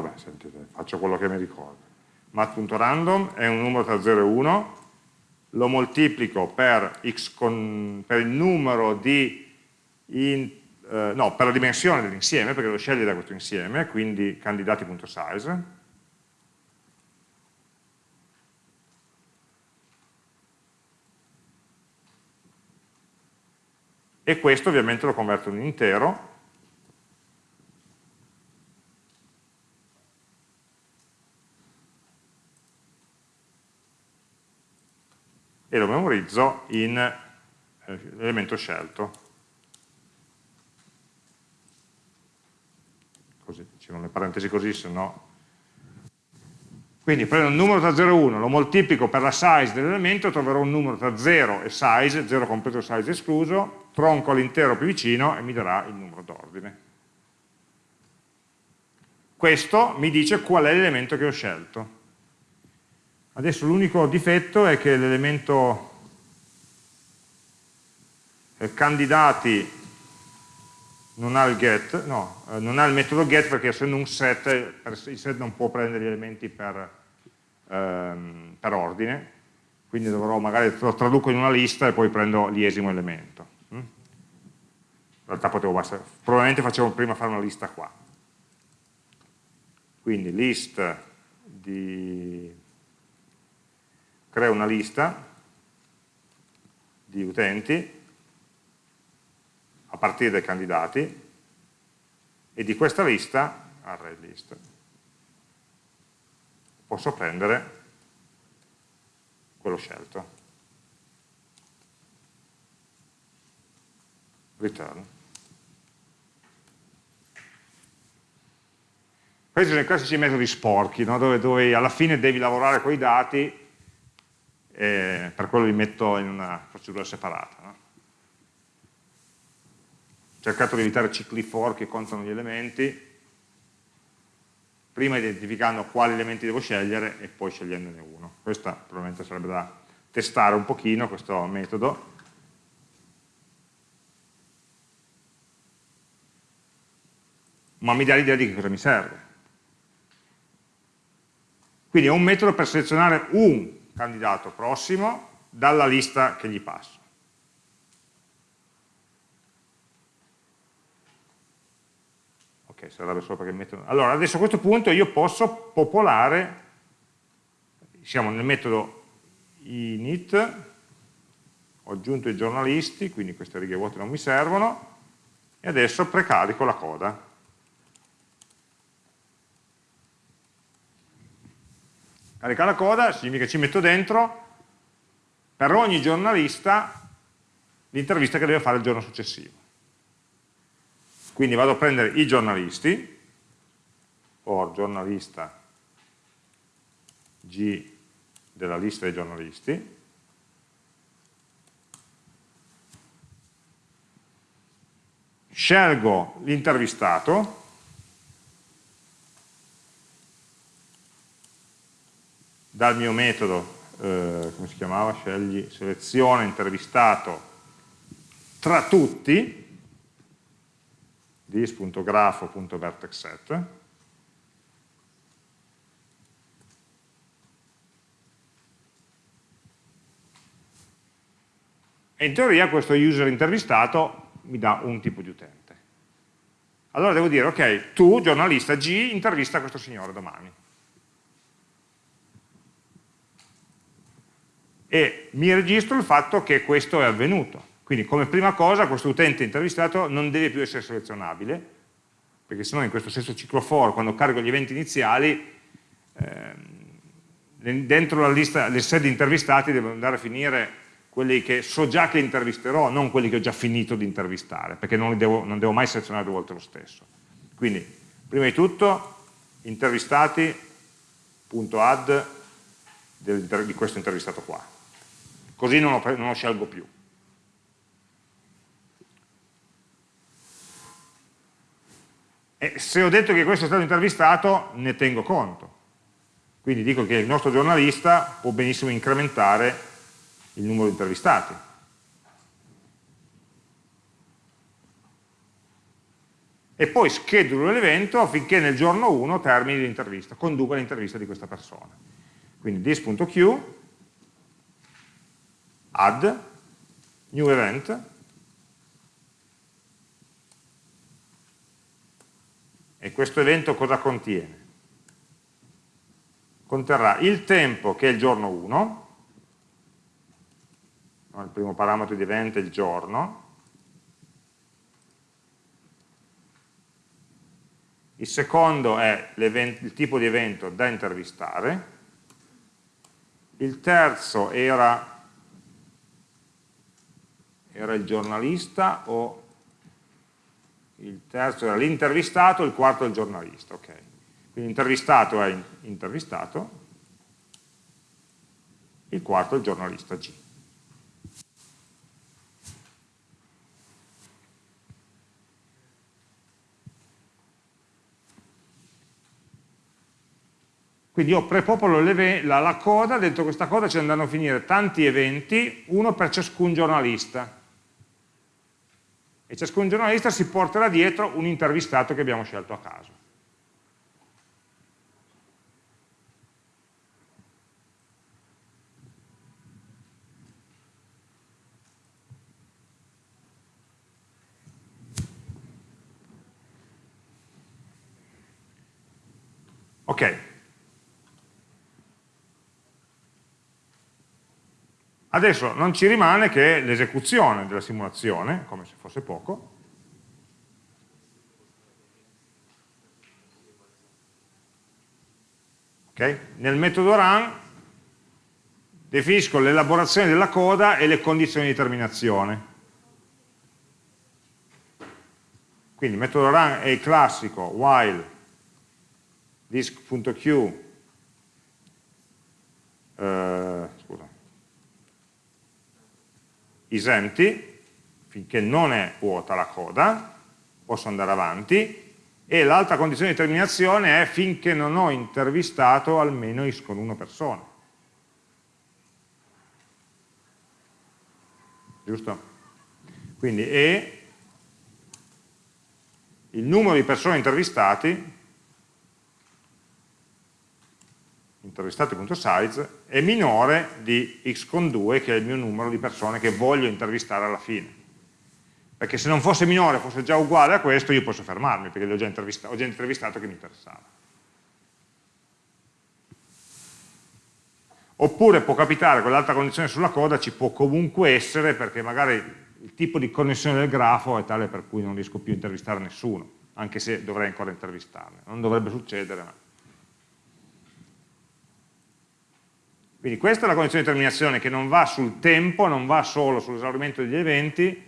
vabbè, sentite, faccio quello che mi ricordo. mat.random è un numero tra 0 e 1, lo moltiplico per, con, per il numero di, in, eh, no, per la dimensione dell'insieme, perché lo sceglie da questo insieme, quindi candidati.size, e questo ovviamente lo converto in intero e lo memorizzo in eh, elemento scelto. Così, ci le parentesi così, se no... Quindi prendo un numero tra 0 e 1, lo moltiplico per la size dell'elemento, troverò un numero tra 0 e size, 0 compreso size escluso, tronco l'intero più vicino e mi darà il numero d'ordine. Questo mi dice qual è l'elemento che ho scelto. Adesso l'unico difetto è che l'elemento eh, candidati non ha il get, no, eh, non ha il metodo get perché essendo un set, il set non può prendere gli elementi per, ehm, per ordine, quindi dovrò magari lo traduco in una lista e poi prendo l'iesimo elemento. Mm? In realtà potevo bastare, probabilmente facevo prima fare una lista qua. Quindi list di creo una lista di utenti a partire dai candidati e di questa lista, array list, posso prendere quello scelto. Return. Questi sono i classici metodi sporchi, no? dove, dove alla fine devi lavorare con i dati e per quello li metto in una procedura separata. No? Ho cercato di evitare cicli for che contano gli elementi, prima identificando quali elementi devo scegliere e poi scegliendone uno. Questa probabilmente sarebbe da testare un pochino, questo metodo. Ma mi dà l'idea di che cosa mi serve. Quindi è un metodo per selezionare un candidato prossimo dalla lista che gli passo. Ok, sarebbe solo perché metto... Allora, adesso a questo punto io posso popolare, siamo nel metodo init, ho aggiunto i giornalisti, quindi queste righe vuote non mi servono, e adesso precarico la coda. Caricare la coda significa che ci metto dentro per ogni giornalista l'intervista che deve fare il giorno successivo. Quindi vado a prendere i giornalisti, or giornalista G della lista dei giornalisti, scelgo l'intervistato, dal mio metodo, eh, come si chiamava, scegli, seleziona intervistato tra tutti, dis.grafo.vertexset, e in teoria questo user intervistato mi dà un tipo di utente. allora devo dire, ok, tu, giornalista G, intervista questo signore domani. E mi registro il fatto che questo è avvenuto. Quindi come prima cosa questo utente intervistato non deve più essere selezionabile, perché sennò in questo stesso ciclo for, quando carico gli eventi iniziali, ehm, dentro la lista del set di intervistati devo andare a finire quelli che so già che intervisterò, non quelli che ho già finito di intervistare, perché non, devo, non devo mai selezionare due volte lo stesso. Quindi, prima di tutto, intervistati.add di questo intervistato qua. Così non lo, non lo scelgo più. E se ho detto che questo è stato intervistato, ne tengo conto. Quindi dico che il nostro giornalista può benissimo incrementare il numero di intervistati. E poi schedulo l'evento affinché nel giorno 1 termini l'intervista, conduca l'intervista di questa persona. Quindi this.q, add, new event, e questo evento cosa contiene? Conterrà il tempo che è il giorno 1, il primo parametro di evento è il giorno, il secondo è il tipo di evento da intervistare, il terzo era, era il giornalista o il terzo era l'intervistato, il quarto è il giornalista, ok. Quindi l'intervistato è intervistato, il quarto è il giornalista G. Quindi io prepopolo la, la coda, dentro questa coda ci andranno a finire tanti eventi, uno per ciascun giornalista. E ciascun giornalista si porterà dietro un intervistato che abbiamo scelto a caso. Ok, Adesso non ci rimane che l'esecuzione della simulazione, come se fosse poco. Okay? Nel metodo run definisco l'elaborazione della coda e le condizioni di terminazione. Quindi il metodo run è il classico while disk.q eh, scusa, isempty, finché non è vuota la coda, posso andare avanti, e l'altra condizione di terminazione è finché non ho intervistato almeno is con una persona. Giusto? Quindi e il numero di persone intervistati intervistati.size è minore di x con 2 che è il mio numero di persone che voglio intervistare alla fine. Perché se non fosse minore, fosse già uguale a questo io posso fermarmi perché ho già ho già intervistato che mi interessava. Oppure può capitare con l'altra condizione sulla coda ci può comunque essere perché magari il tipo di connessione del grafo è tale per cui non riesco più a intervistare nessuno anche se dovrei ancora intervistarne. Non dovrebbe succedere ma Quindi questa è la condizione di terminazione che non va sul tempo, non va solo sull'esaurimento degli eventi,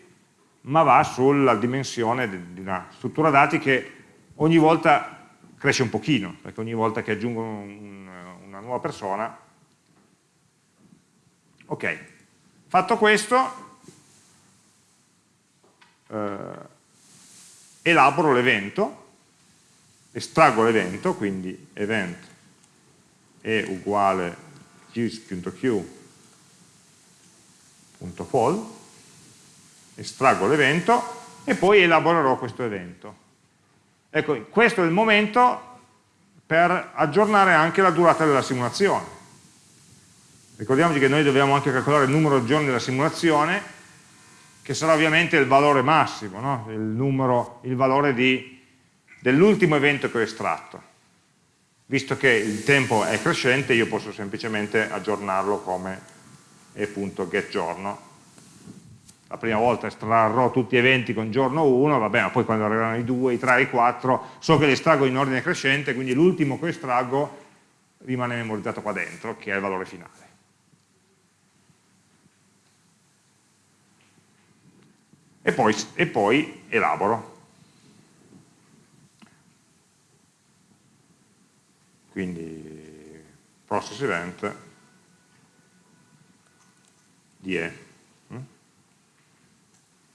ma va sulla dimensione di una struttura dati che ogni volta cresce un pochino, perché ogni volta che aggiungo un, una nuova persona. Ok, fatto questo, eh, elaboro l'evento, estraggo l'evento, quindi event è uguale use.q.poll, estraggo l'evento e poi elaborerò questo evento. Ecco, questo è il momento per aggiornare anche la durata della simulazione. Ricordiamoci che noi dobbiamo anche calcolare il numero di giorni della simulazione, che sarà ovviamente il valore massimo, no? il, numero, il valore dell'ultimo evento che ho estratto. Visto che il tempo è crescente, io posso semplicemente aggiornarlo come e.getGiorno. La prima volta estrarrò tutti gli eventi con giorno 1, va bene, ma poi quando arriveranno i 2, i 3, i 4, so che li estraggo in ordine crescente, quindi l'ultimo che estraggo rimane memorizzato qua dentro, che è il valore finale. E poi, e poi elaboro. Quindi process event die.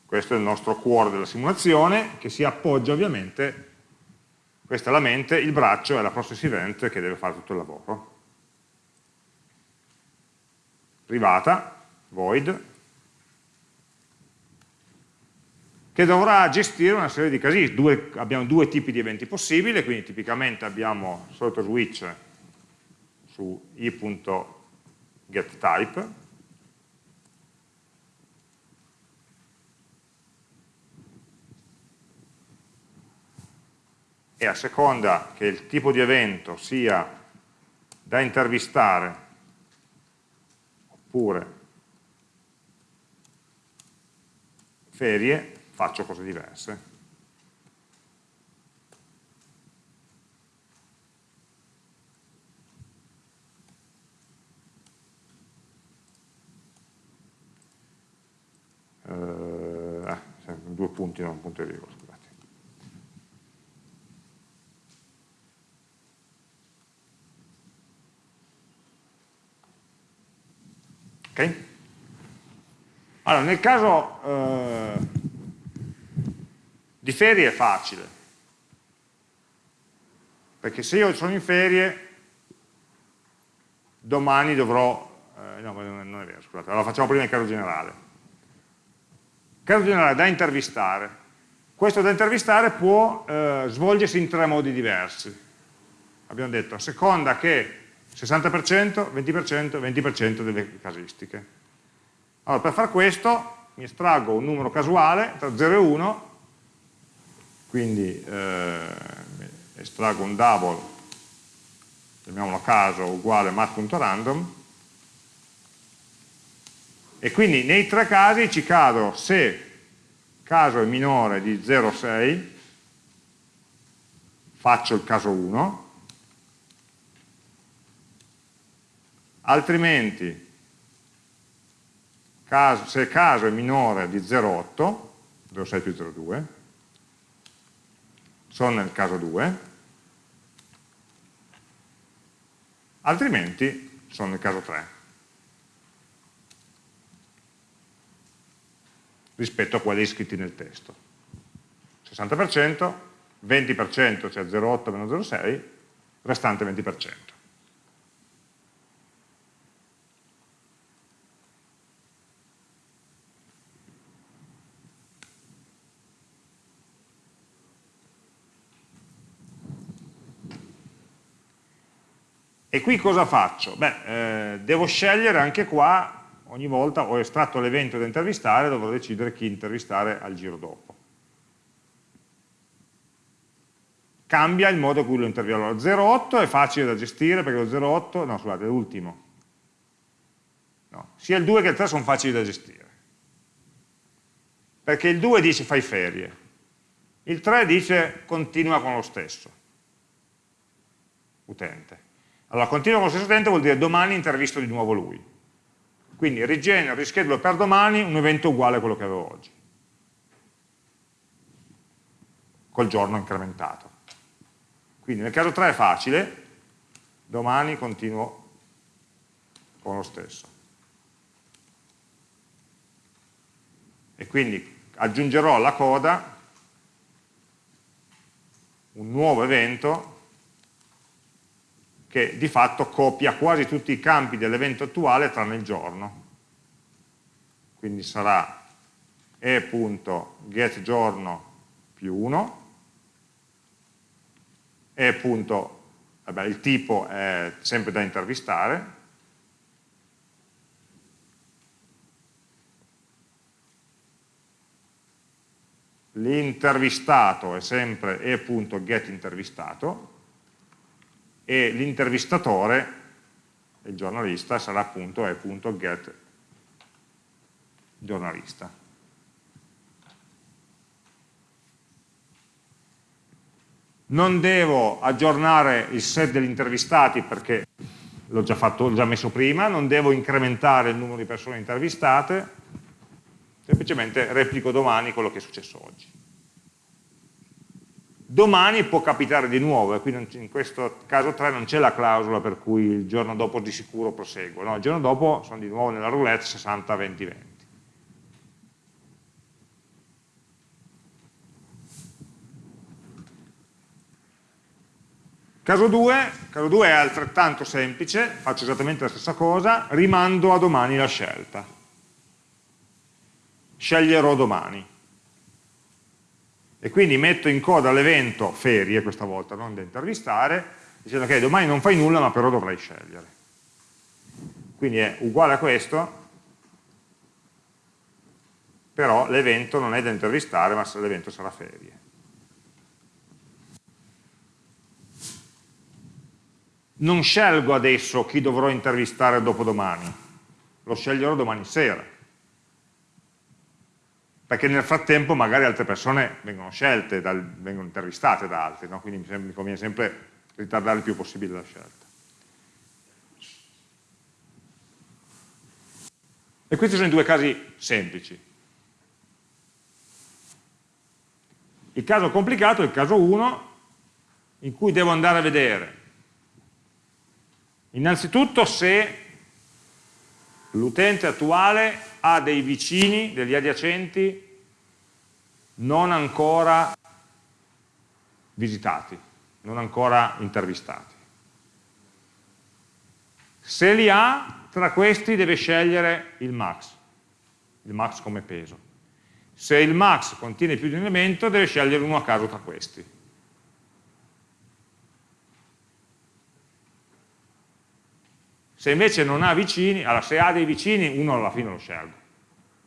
Questo è il nostro cuore della simulazione che si appoggia ovviamente questa è la mente, il braccio è la process event che deve fare tutto il lavoro. Privata, void, che dovrà gestire una serie di casi. Due, abbiamo due tipi di eventi possibili, quindi tipicamente abbiamo il solito switch su i.getType, e a seconda che il tipo di evento sia da intervistare oppure ferie, faccio cose diverse. Eh, due punti, non un punto di virgola. Ok? Allora, nel caso eh, di ferie è facile, perché se io sono in ferie, domani dovrò, eh, no, non è vero, scusate, allora facciamo prima il caso generale. Caso generale da intervistare. Questo da intervistare può eh, svolgersi in tre modi diversi. Abbiamo detto, a seconda che 60%, 20%, 20% delle casistiche. Allora, per fare questo mi estraggo un numero casuale tra 0 e 1, quindi eh, estraggo un double, chiamiamolo a caso, uguale mat.random, e quindi nei tre casi ci cado se caso è minore di 0,6, faccio il caso 1, altrimenti caso, se caso è minore di 0,8, 0,6 più 0,2, sono nel caso 2, altrimenti sono nel caso 3, rispetto a quelli scritti nel testo. 60%, 20%, cioè 0,8 meno 0,6, restante 20%. E qui cosa faccio? Beh, eh, devo scegliere anche qua, ogni volta ho estratto l'evento da intervistare, dovrò decidere chi intervistare al giro dopo. Cambia il modo in cui lo intervisto. Allora, 08 è facile da gestire perché lo 08, no scusate, è l'ultimo. No, sia il 2 che il 3 sono facili da gestire. Perché il 2 dice fai ferie, il 3 dice continua con lo stesso utente. Allora, continuo con lo stesso utente vuol dire domani intervisto di nuovo lui. Quindi rigenero, rischedulo per domani un evento uguale a quello che avevo oggi. Col giorno incrementato. Quindi nel caso 3 è facile, domani continuo con lo stesso. E quindi aggiungerò alla coda un nuovo evento che di fatto copia quasi tutti i campi dell'evento attuale tranne il giorno. Quindi sarà e.getGiorno più 1, e. Vabbè, il tipo è sempre da intervistare, l'intervistato è sempre e.getIntervistato e l'intervistatore, il giornalista, sarà appunto e.getGiornalista. Non devo aggiornare il set degli intervistati perché l'ho già, già messo prima, non devo incrementare il numero di persone intervistate, semplicemente replico domani quello che è successo oggi. Domani può capitare di nuovo, e qui in questo caso 3 non c'è la clausola per cui il giorno dopo di sicuro proseguo, no? il giorno dopo sono di nuovo nella roulette 60, 20, 20. Caso 2, caso 2 è altrettanto semplice, faccio esattamente la stessa cosa, rimando a domani la scelta sceglierò domani. E quindi metto in coda l'evento ferie, questa volta non da intervistare, dicendo che domani non fai nulla ma però dovrai scegliere. Quindi è uguale a questo, però l'evento non è da intervistare ma l'evento sarà ferie. Non scelgo adesso chi dovrò intervistare dopodomani, lo sceglierò domani sera perché nel frattempo magari altre persone vengono scelte, dal, vengono intervistate da altri, no? quindi mi, mi conviene sempre ritardare il più possibile la scelta. E questi sono i due casi semplici. Il caso complicato è il caso 1, in cui devo andare a vedere innanzitutto se l'utente attuale ha dei vicini, degli adiacenti non ancora visitati, non ancora intervistati. Se li ha, tra questi deve scegliere il max, il max come peso. Se il max contiene più di un elemento, deve scegliere uno a caso tra questi. Se invece non ha vicini, allora se ha dei vicini, uno alla fine lo scelgo,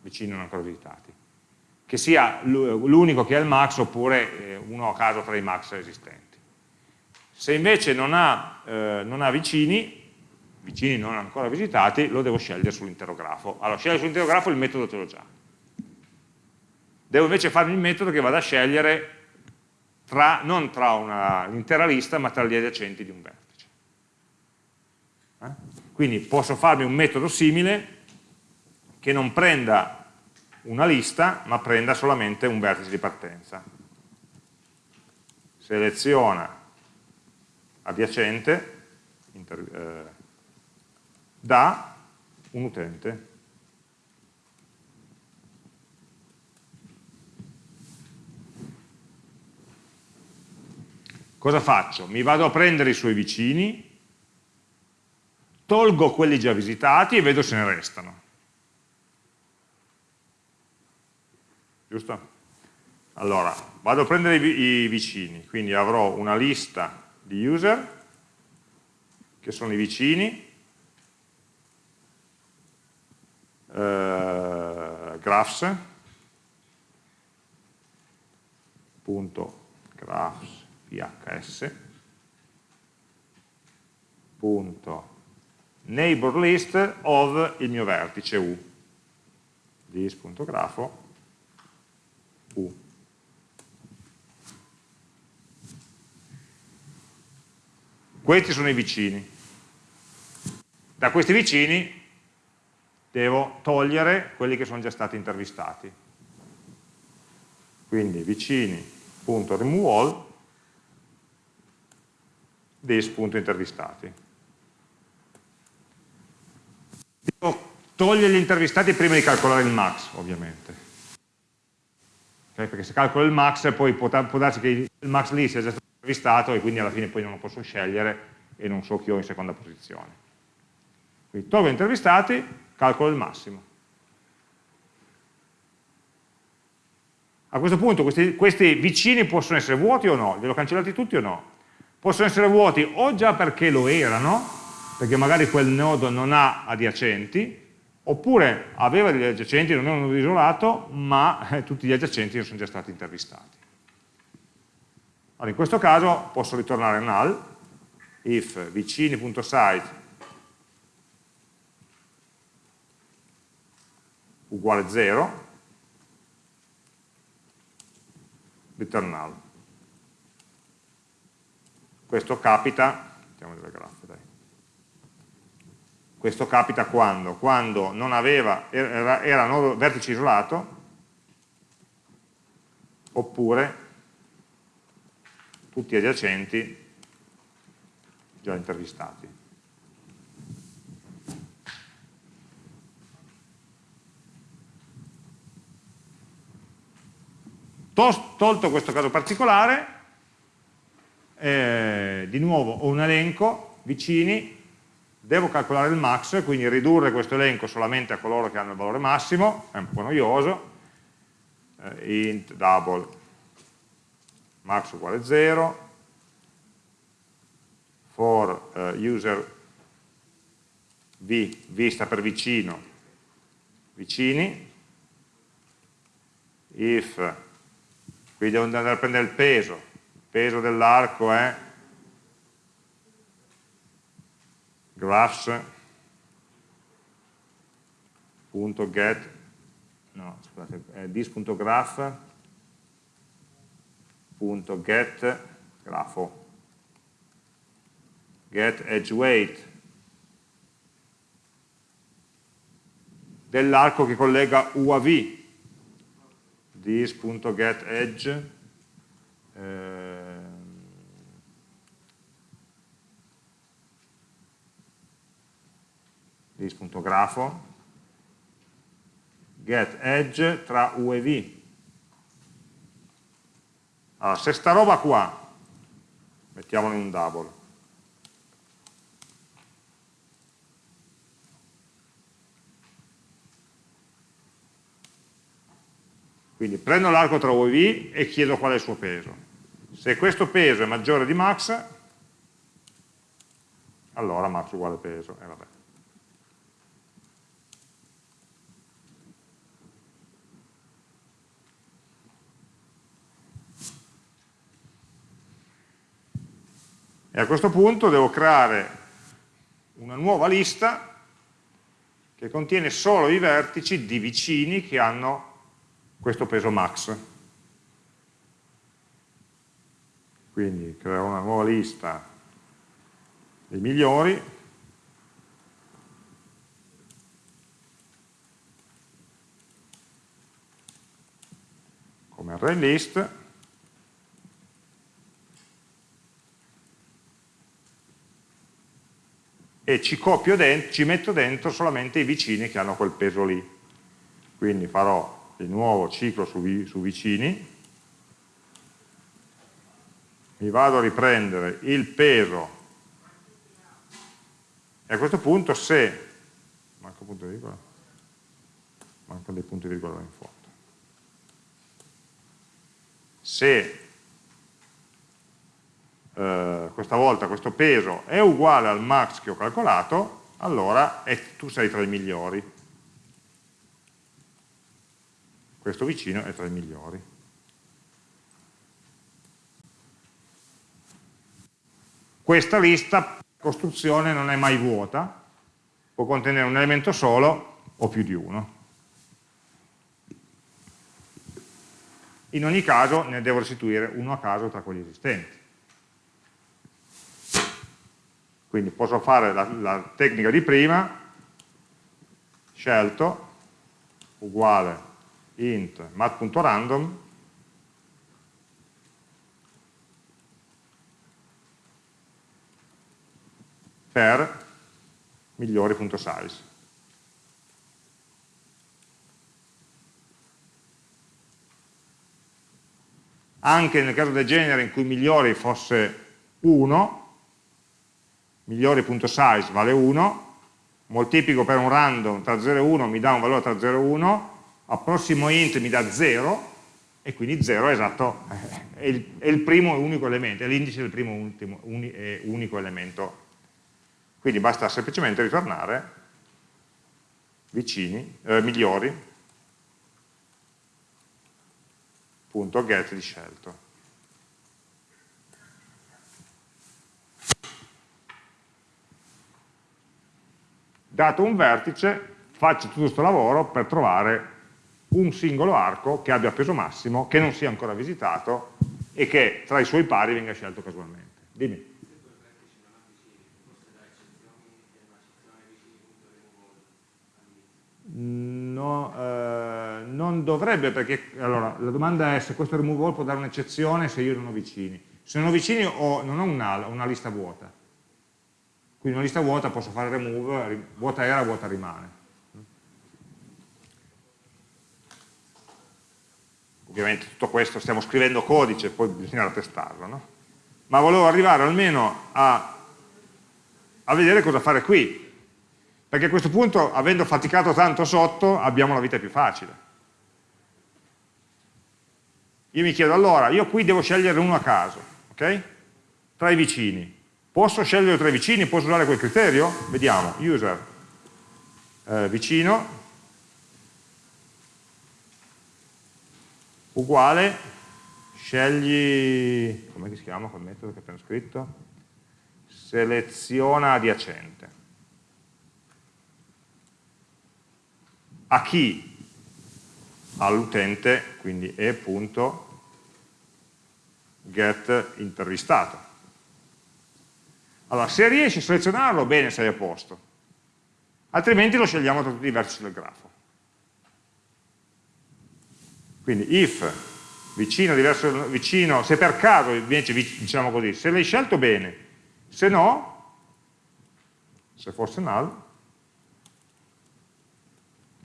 vicini non ancora visitati. Che sia l'unico che ha il max oppure eh, uno a caso tra i max esistenti. Se invece non ha, eh, non ha vicini, vicini non ancora visitati, lo devo scegliere sull'intero grafo. Allora, scegliere sull'intero grafo il metodo ce l'ho già. Devo invece farmi il metodo che vada a scegliere tra, non tra un'intera lista, ma tra gli adiacenti di un vertice. Eh? Quindi posso farmi un metodo simile che non prenda una lista, ma prenda solamente un vertice di partenza. Seleziona adiacente eh, da un utente. Cosa faccio? Mi vado a prendere i suoi vicini tolgo quelli già visitati e vedo se ne restano. Giusto? Allora, vado a prendere i, i vicini, quindi avrò una lista di user, che sono i vicini, eh, graphs, punto graphs, phs, punto neighbor list of il mio vertice U. dis.grafo U. Questi sono i vicini. Da questi vicini devo togliere quelli che sono già stati intervistati. Quindi vicini.remove all dis.intervistati. Devo togliere gli intervistati prima di calcolare il max, ovviamente. Okay? Perché se calcolo il max, poi può, può darsi che il max lì sia già stato intervistato e quindi alla fine poi non lo posso scegliere e non so chi ho in seconda posizione. Quindi tolgo intervistati, calcolo il massimo. A questo punto questi, questi, vicini possono essere vuoti o no? Li ho cancellati tutti o no? Possono essere vuoti o già perché lo erano, perché magari quel nodo non ha adiacenti, oppure aveva degli adiacenti, non è un nodo isolato, ma eh, tutti gli adiacenti sono già stati intervistati. Allora, in questo caso posso ritornare null, if vicini.site uguale 0, return null. Questo capita, mettiamo graffe, dai. Questo capita quando? Quando non aveva, era, era nodo vertice isolato, oppure tutti adiacenti già intervistati. Tolto questo caso particolare, eh, di nuovo ho un elenco vicini, devo calcolare il max, quindi ridurre questo elenco solamente a coloro che hanno il valore massimo, è un po' noioso, eh, int double max uguale 0, for uh, user v, v sta per vicino, vicini, if quindi devo andare a prendere il peso, il peso dell'arco è graphs.get no, scusate, è this.graph.get grafo. Get edge weight. Dell'arco che collega U a V. this.getEdge eh, this.grafo get edge tra U e V allora se sta roba qua mettiamola in un double Quindi prendo l'arco tra U e V e chiedo qual è il suo peso. Se questo peso è maggiore di max, allora max uguale peso. E vabbè. E a questo punto devo creare una nuova lista che contiene solo i vertici di vicini che hanno questo peso max. Quindi creo una nuova lista dei migliori, come array list, e ci dentro, ci metto dentro solamente i vicini che hanno quel peso lì. Quindi farò di nuovo ciclo su, su vicini, mi vado a riprendere il peso. E a questo punto se manca punto di virgola mancano dei punti di virgola in fondo. Se eh, questa volta questo peso è uguale al max che ho calcolato allora è, tu sei tra i migliori questo vicino è tra i migliori. Questa lista, costruzione, non è mai vuota, può contenere un elemento solo o più di uno. In ogni caso ne devo restituire uno a caso tra quelli esistenti. Quindi posso fare la, la tecnica di prima, scelto, uguale int mat.random per migliori.size. Anche nel caso del genere in cui migliori fosse 1, migliori.size vale 1, moltiplico per un random tra 0 e 1 mi dà un valore tra 0 e 1, al prossimo int mi dà 0 e quindi 0 è esatto, è il, è il primo e unico elemento, è l'indice del primo ultimo, uni, e unico elemento. Quindi basta semplicemente ritornare vicini, eh, migliori, punto get di scelto. Dato un vertice, faccio tutto questo lavoro per trovare un singolo arco che abbia peso massimo, che non sia ancora visitato e che tra i suoi pari venga scelto casualmente. Dimmi. No, eh, non dovrebbe perché allora, la domanda è se questo remove all può dare un'eccezione se io non ho vicini. Se non ho vicini ho, non ho una, una lista vuota. Quindi una lista vuota posso fare remove, vuota era, vuota rimane. Ovviamente tutto questo stiamo scrivendo codice, poi bisognerà testarlo, no? Ma volevo arrivare almeno a, a vedere cosa fare qui, perché a questo punto, avendo faticato tanto sotto, abbiamo la vita più facile. Io mi chiedo, allora, io qui devo scegliere uno a caso, ok? Tra i vicini. Posso scegliere tra i vicini? Posso usare quel criterio? Vediamo, user, eh, vicino, uguale, scegli, come si chiama quel metodo che abbiamo scritto? Seleziona adiacente. a chi? All'utente, quindi e.get intervistato. Allora, se riesci a selezionarlo, bene, sei a posto. Altrimenti lo scegliamo tra tutti i vertici del grafo. Quindi if vicino, diverso, vicino, se per caso invece diciamo così, se l'hai scelto bene, se no, se fosse null,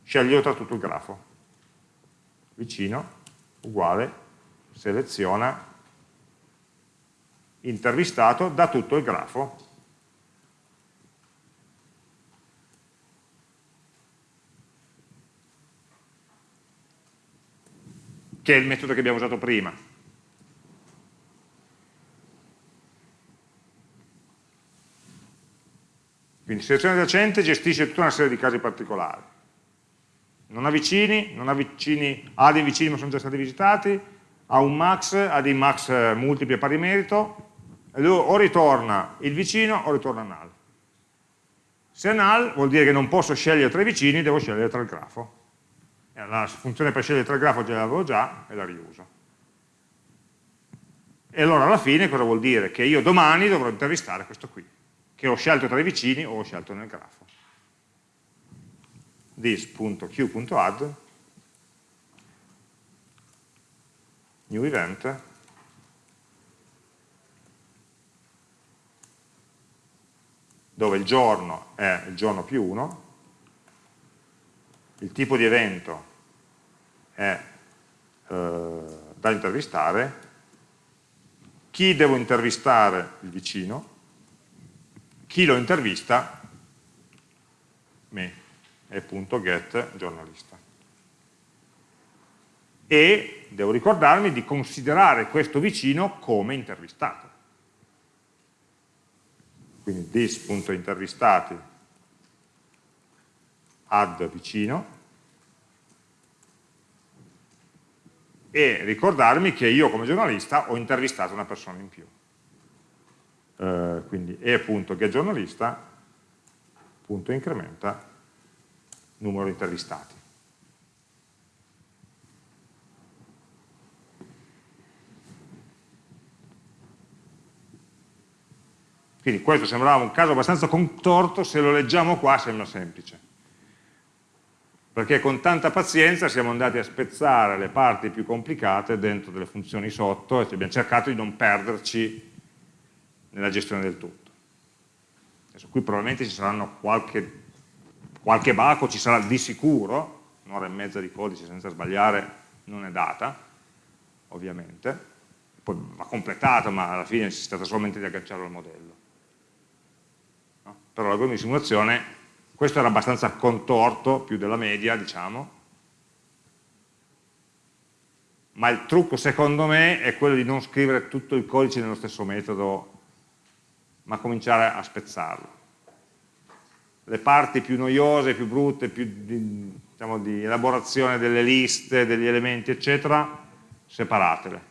sceglio tra tutto il grafo. Vicino, uguale, seleziona, intervistato da tutto il grafo. Che è il metodo che abbiamo usato prima. Quindi selezione adiacente gestisce tutta una serie di casi particolari non ha vicini, non ha vicini, ha dei vicini ma sono già stati visitati, ha un max, ha dei max eh, multipli a pari merito, o ritorna il vicino o ritorna null. Se null vuol dire che non posso scegliere tra i vicini, devo scegliere tra il grafo. La funzione per scegliere tra il grafo già l'avevo già e la riuso. E allora alla fine cosa vuol dire? Che io domani dovrò intervistare questo qui, che ho scelto tra i vicini o ho scelto nel grafo this.q.add new event dove il giorno è il giorno più 1 il tipo di evento è eh, da intervistare chi devo intervistare il vicino chi lo intervista me e.get giornalista. E devo ricordarmi di considerare questo vicino come intervistato. Quindi this.intervistati add vicino e ricordarmi che io come giornalista ho intervistato una persona in più. Uh, quindi e.getGiornalista punto incrementa numero di intervistati. Quindi questo sembrava un caso abbastanza contorto, se lo leggiamo qua sembra semplice. Perché con tanta pazienza siamo andati a spezzare le parti più complicate dentro delle funzioni sotto e abbiamo cercato di non perderci nella gestione del tutto. Adesso qui probabilmente ci saranno qualche qualche baco ci sarà di sicuro, un'ora e mezza di codice senza sbagliare non è data, ovviamente, poi va completato ma alla fine si tratta solamente di agganciarlo al modello. Però l'algoritmo di simulazione, questo era abbastanza contorto, più della media diciamo, ma il trucco secondo me è quello di non scrivere tutto il codice nello stesso metodo, ma cominciare a spezzarlo le parti più noiose, più brutte, più di, diciamo, di elaborazione delle liste, degli elementi, eccetera, separatele.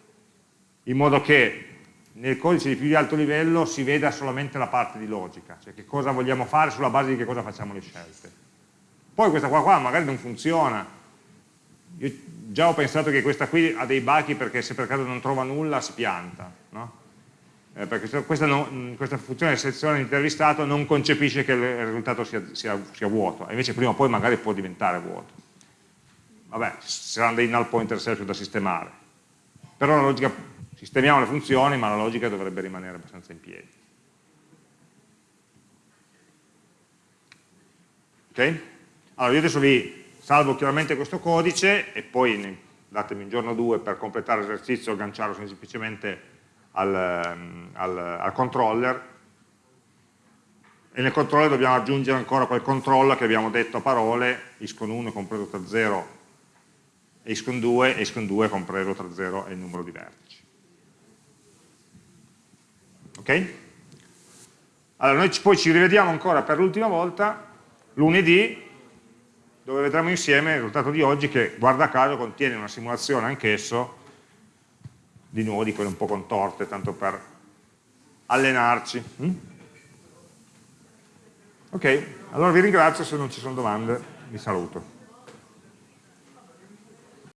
In modo che nel codice di più di alto livello si veda solamente la parte di logica, cioè che cosa vogliamo fare sulla base di che cosa facciamo le scelte. Poi questa qua, qua magari non funziona, io già ho pensato che questa qui ha dei bachi perché se per caso non trova nulla si pianta, no? eh, perché questa, no, questa, funzione di selezione intervistato non concepisce che il risultato sia, sia, sia vuoto, invece prima o poi magari può diventare vuoto. Vabbè, saranno dei null pointer self da sistemare. Però la logica, sistemiamo le funzioni, ma la logica dovrebbe rimanere abbastanza in piedi. Ok? Allora io adesso vi salvo chiaramente questo codice e poi datemi un giorno o due per completare l'esercizio, agganciarlo semplicemente al, ehm, al, al controller e nel controller dobbiamo aggiungere ancora quel controllo che abbiamo detto a parole, iscon 1 compreso tra 0 e iscon 2, e iscon 2 compreso tra 0 e il numero di Allora noi poi ci rivediamo ancora per l'ultima volta lunedì dove vedremo insieme il risultato di oggi che guarda caso contiene una simulazione anch'esso di nuovo di quelle un po' contorte, tanto per allenarci. Mm? Ok, allora vi ringrazio, se non ci sono domande vi saluto.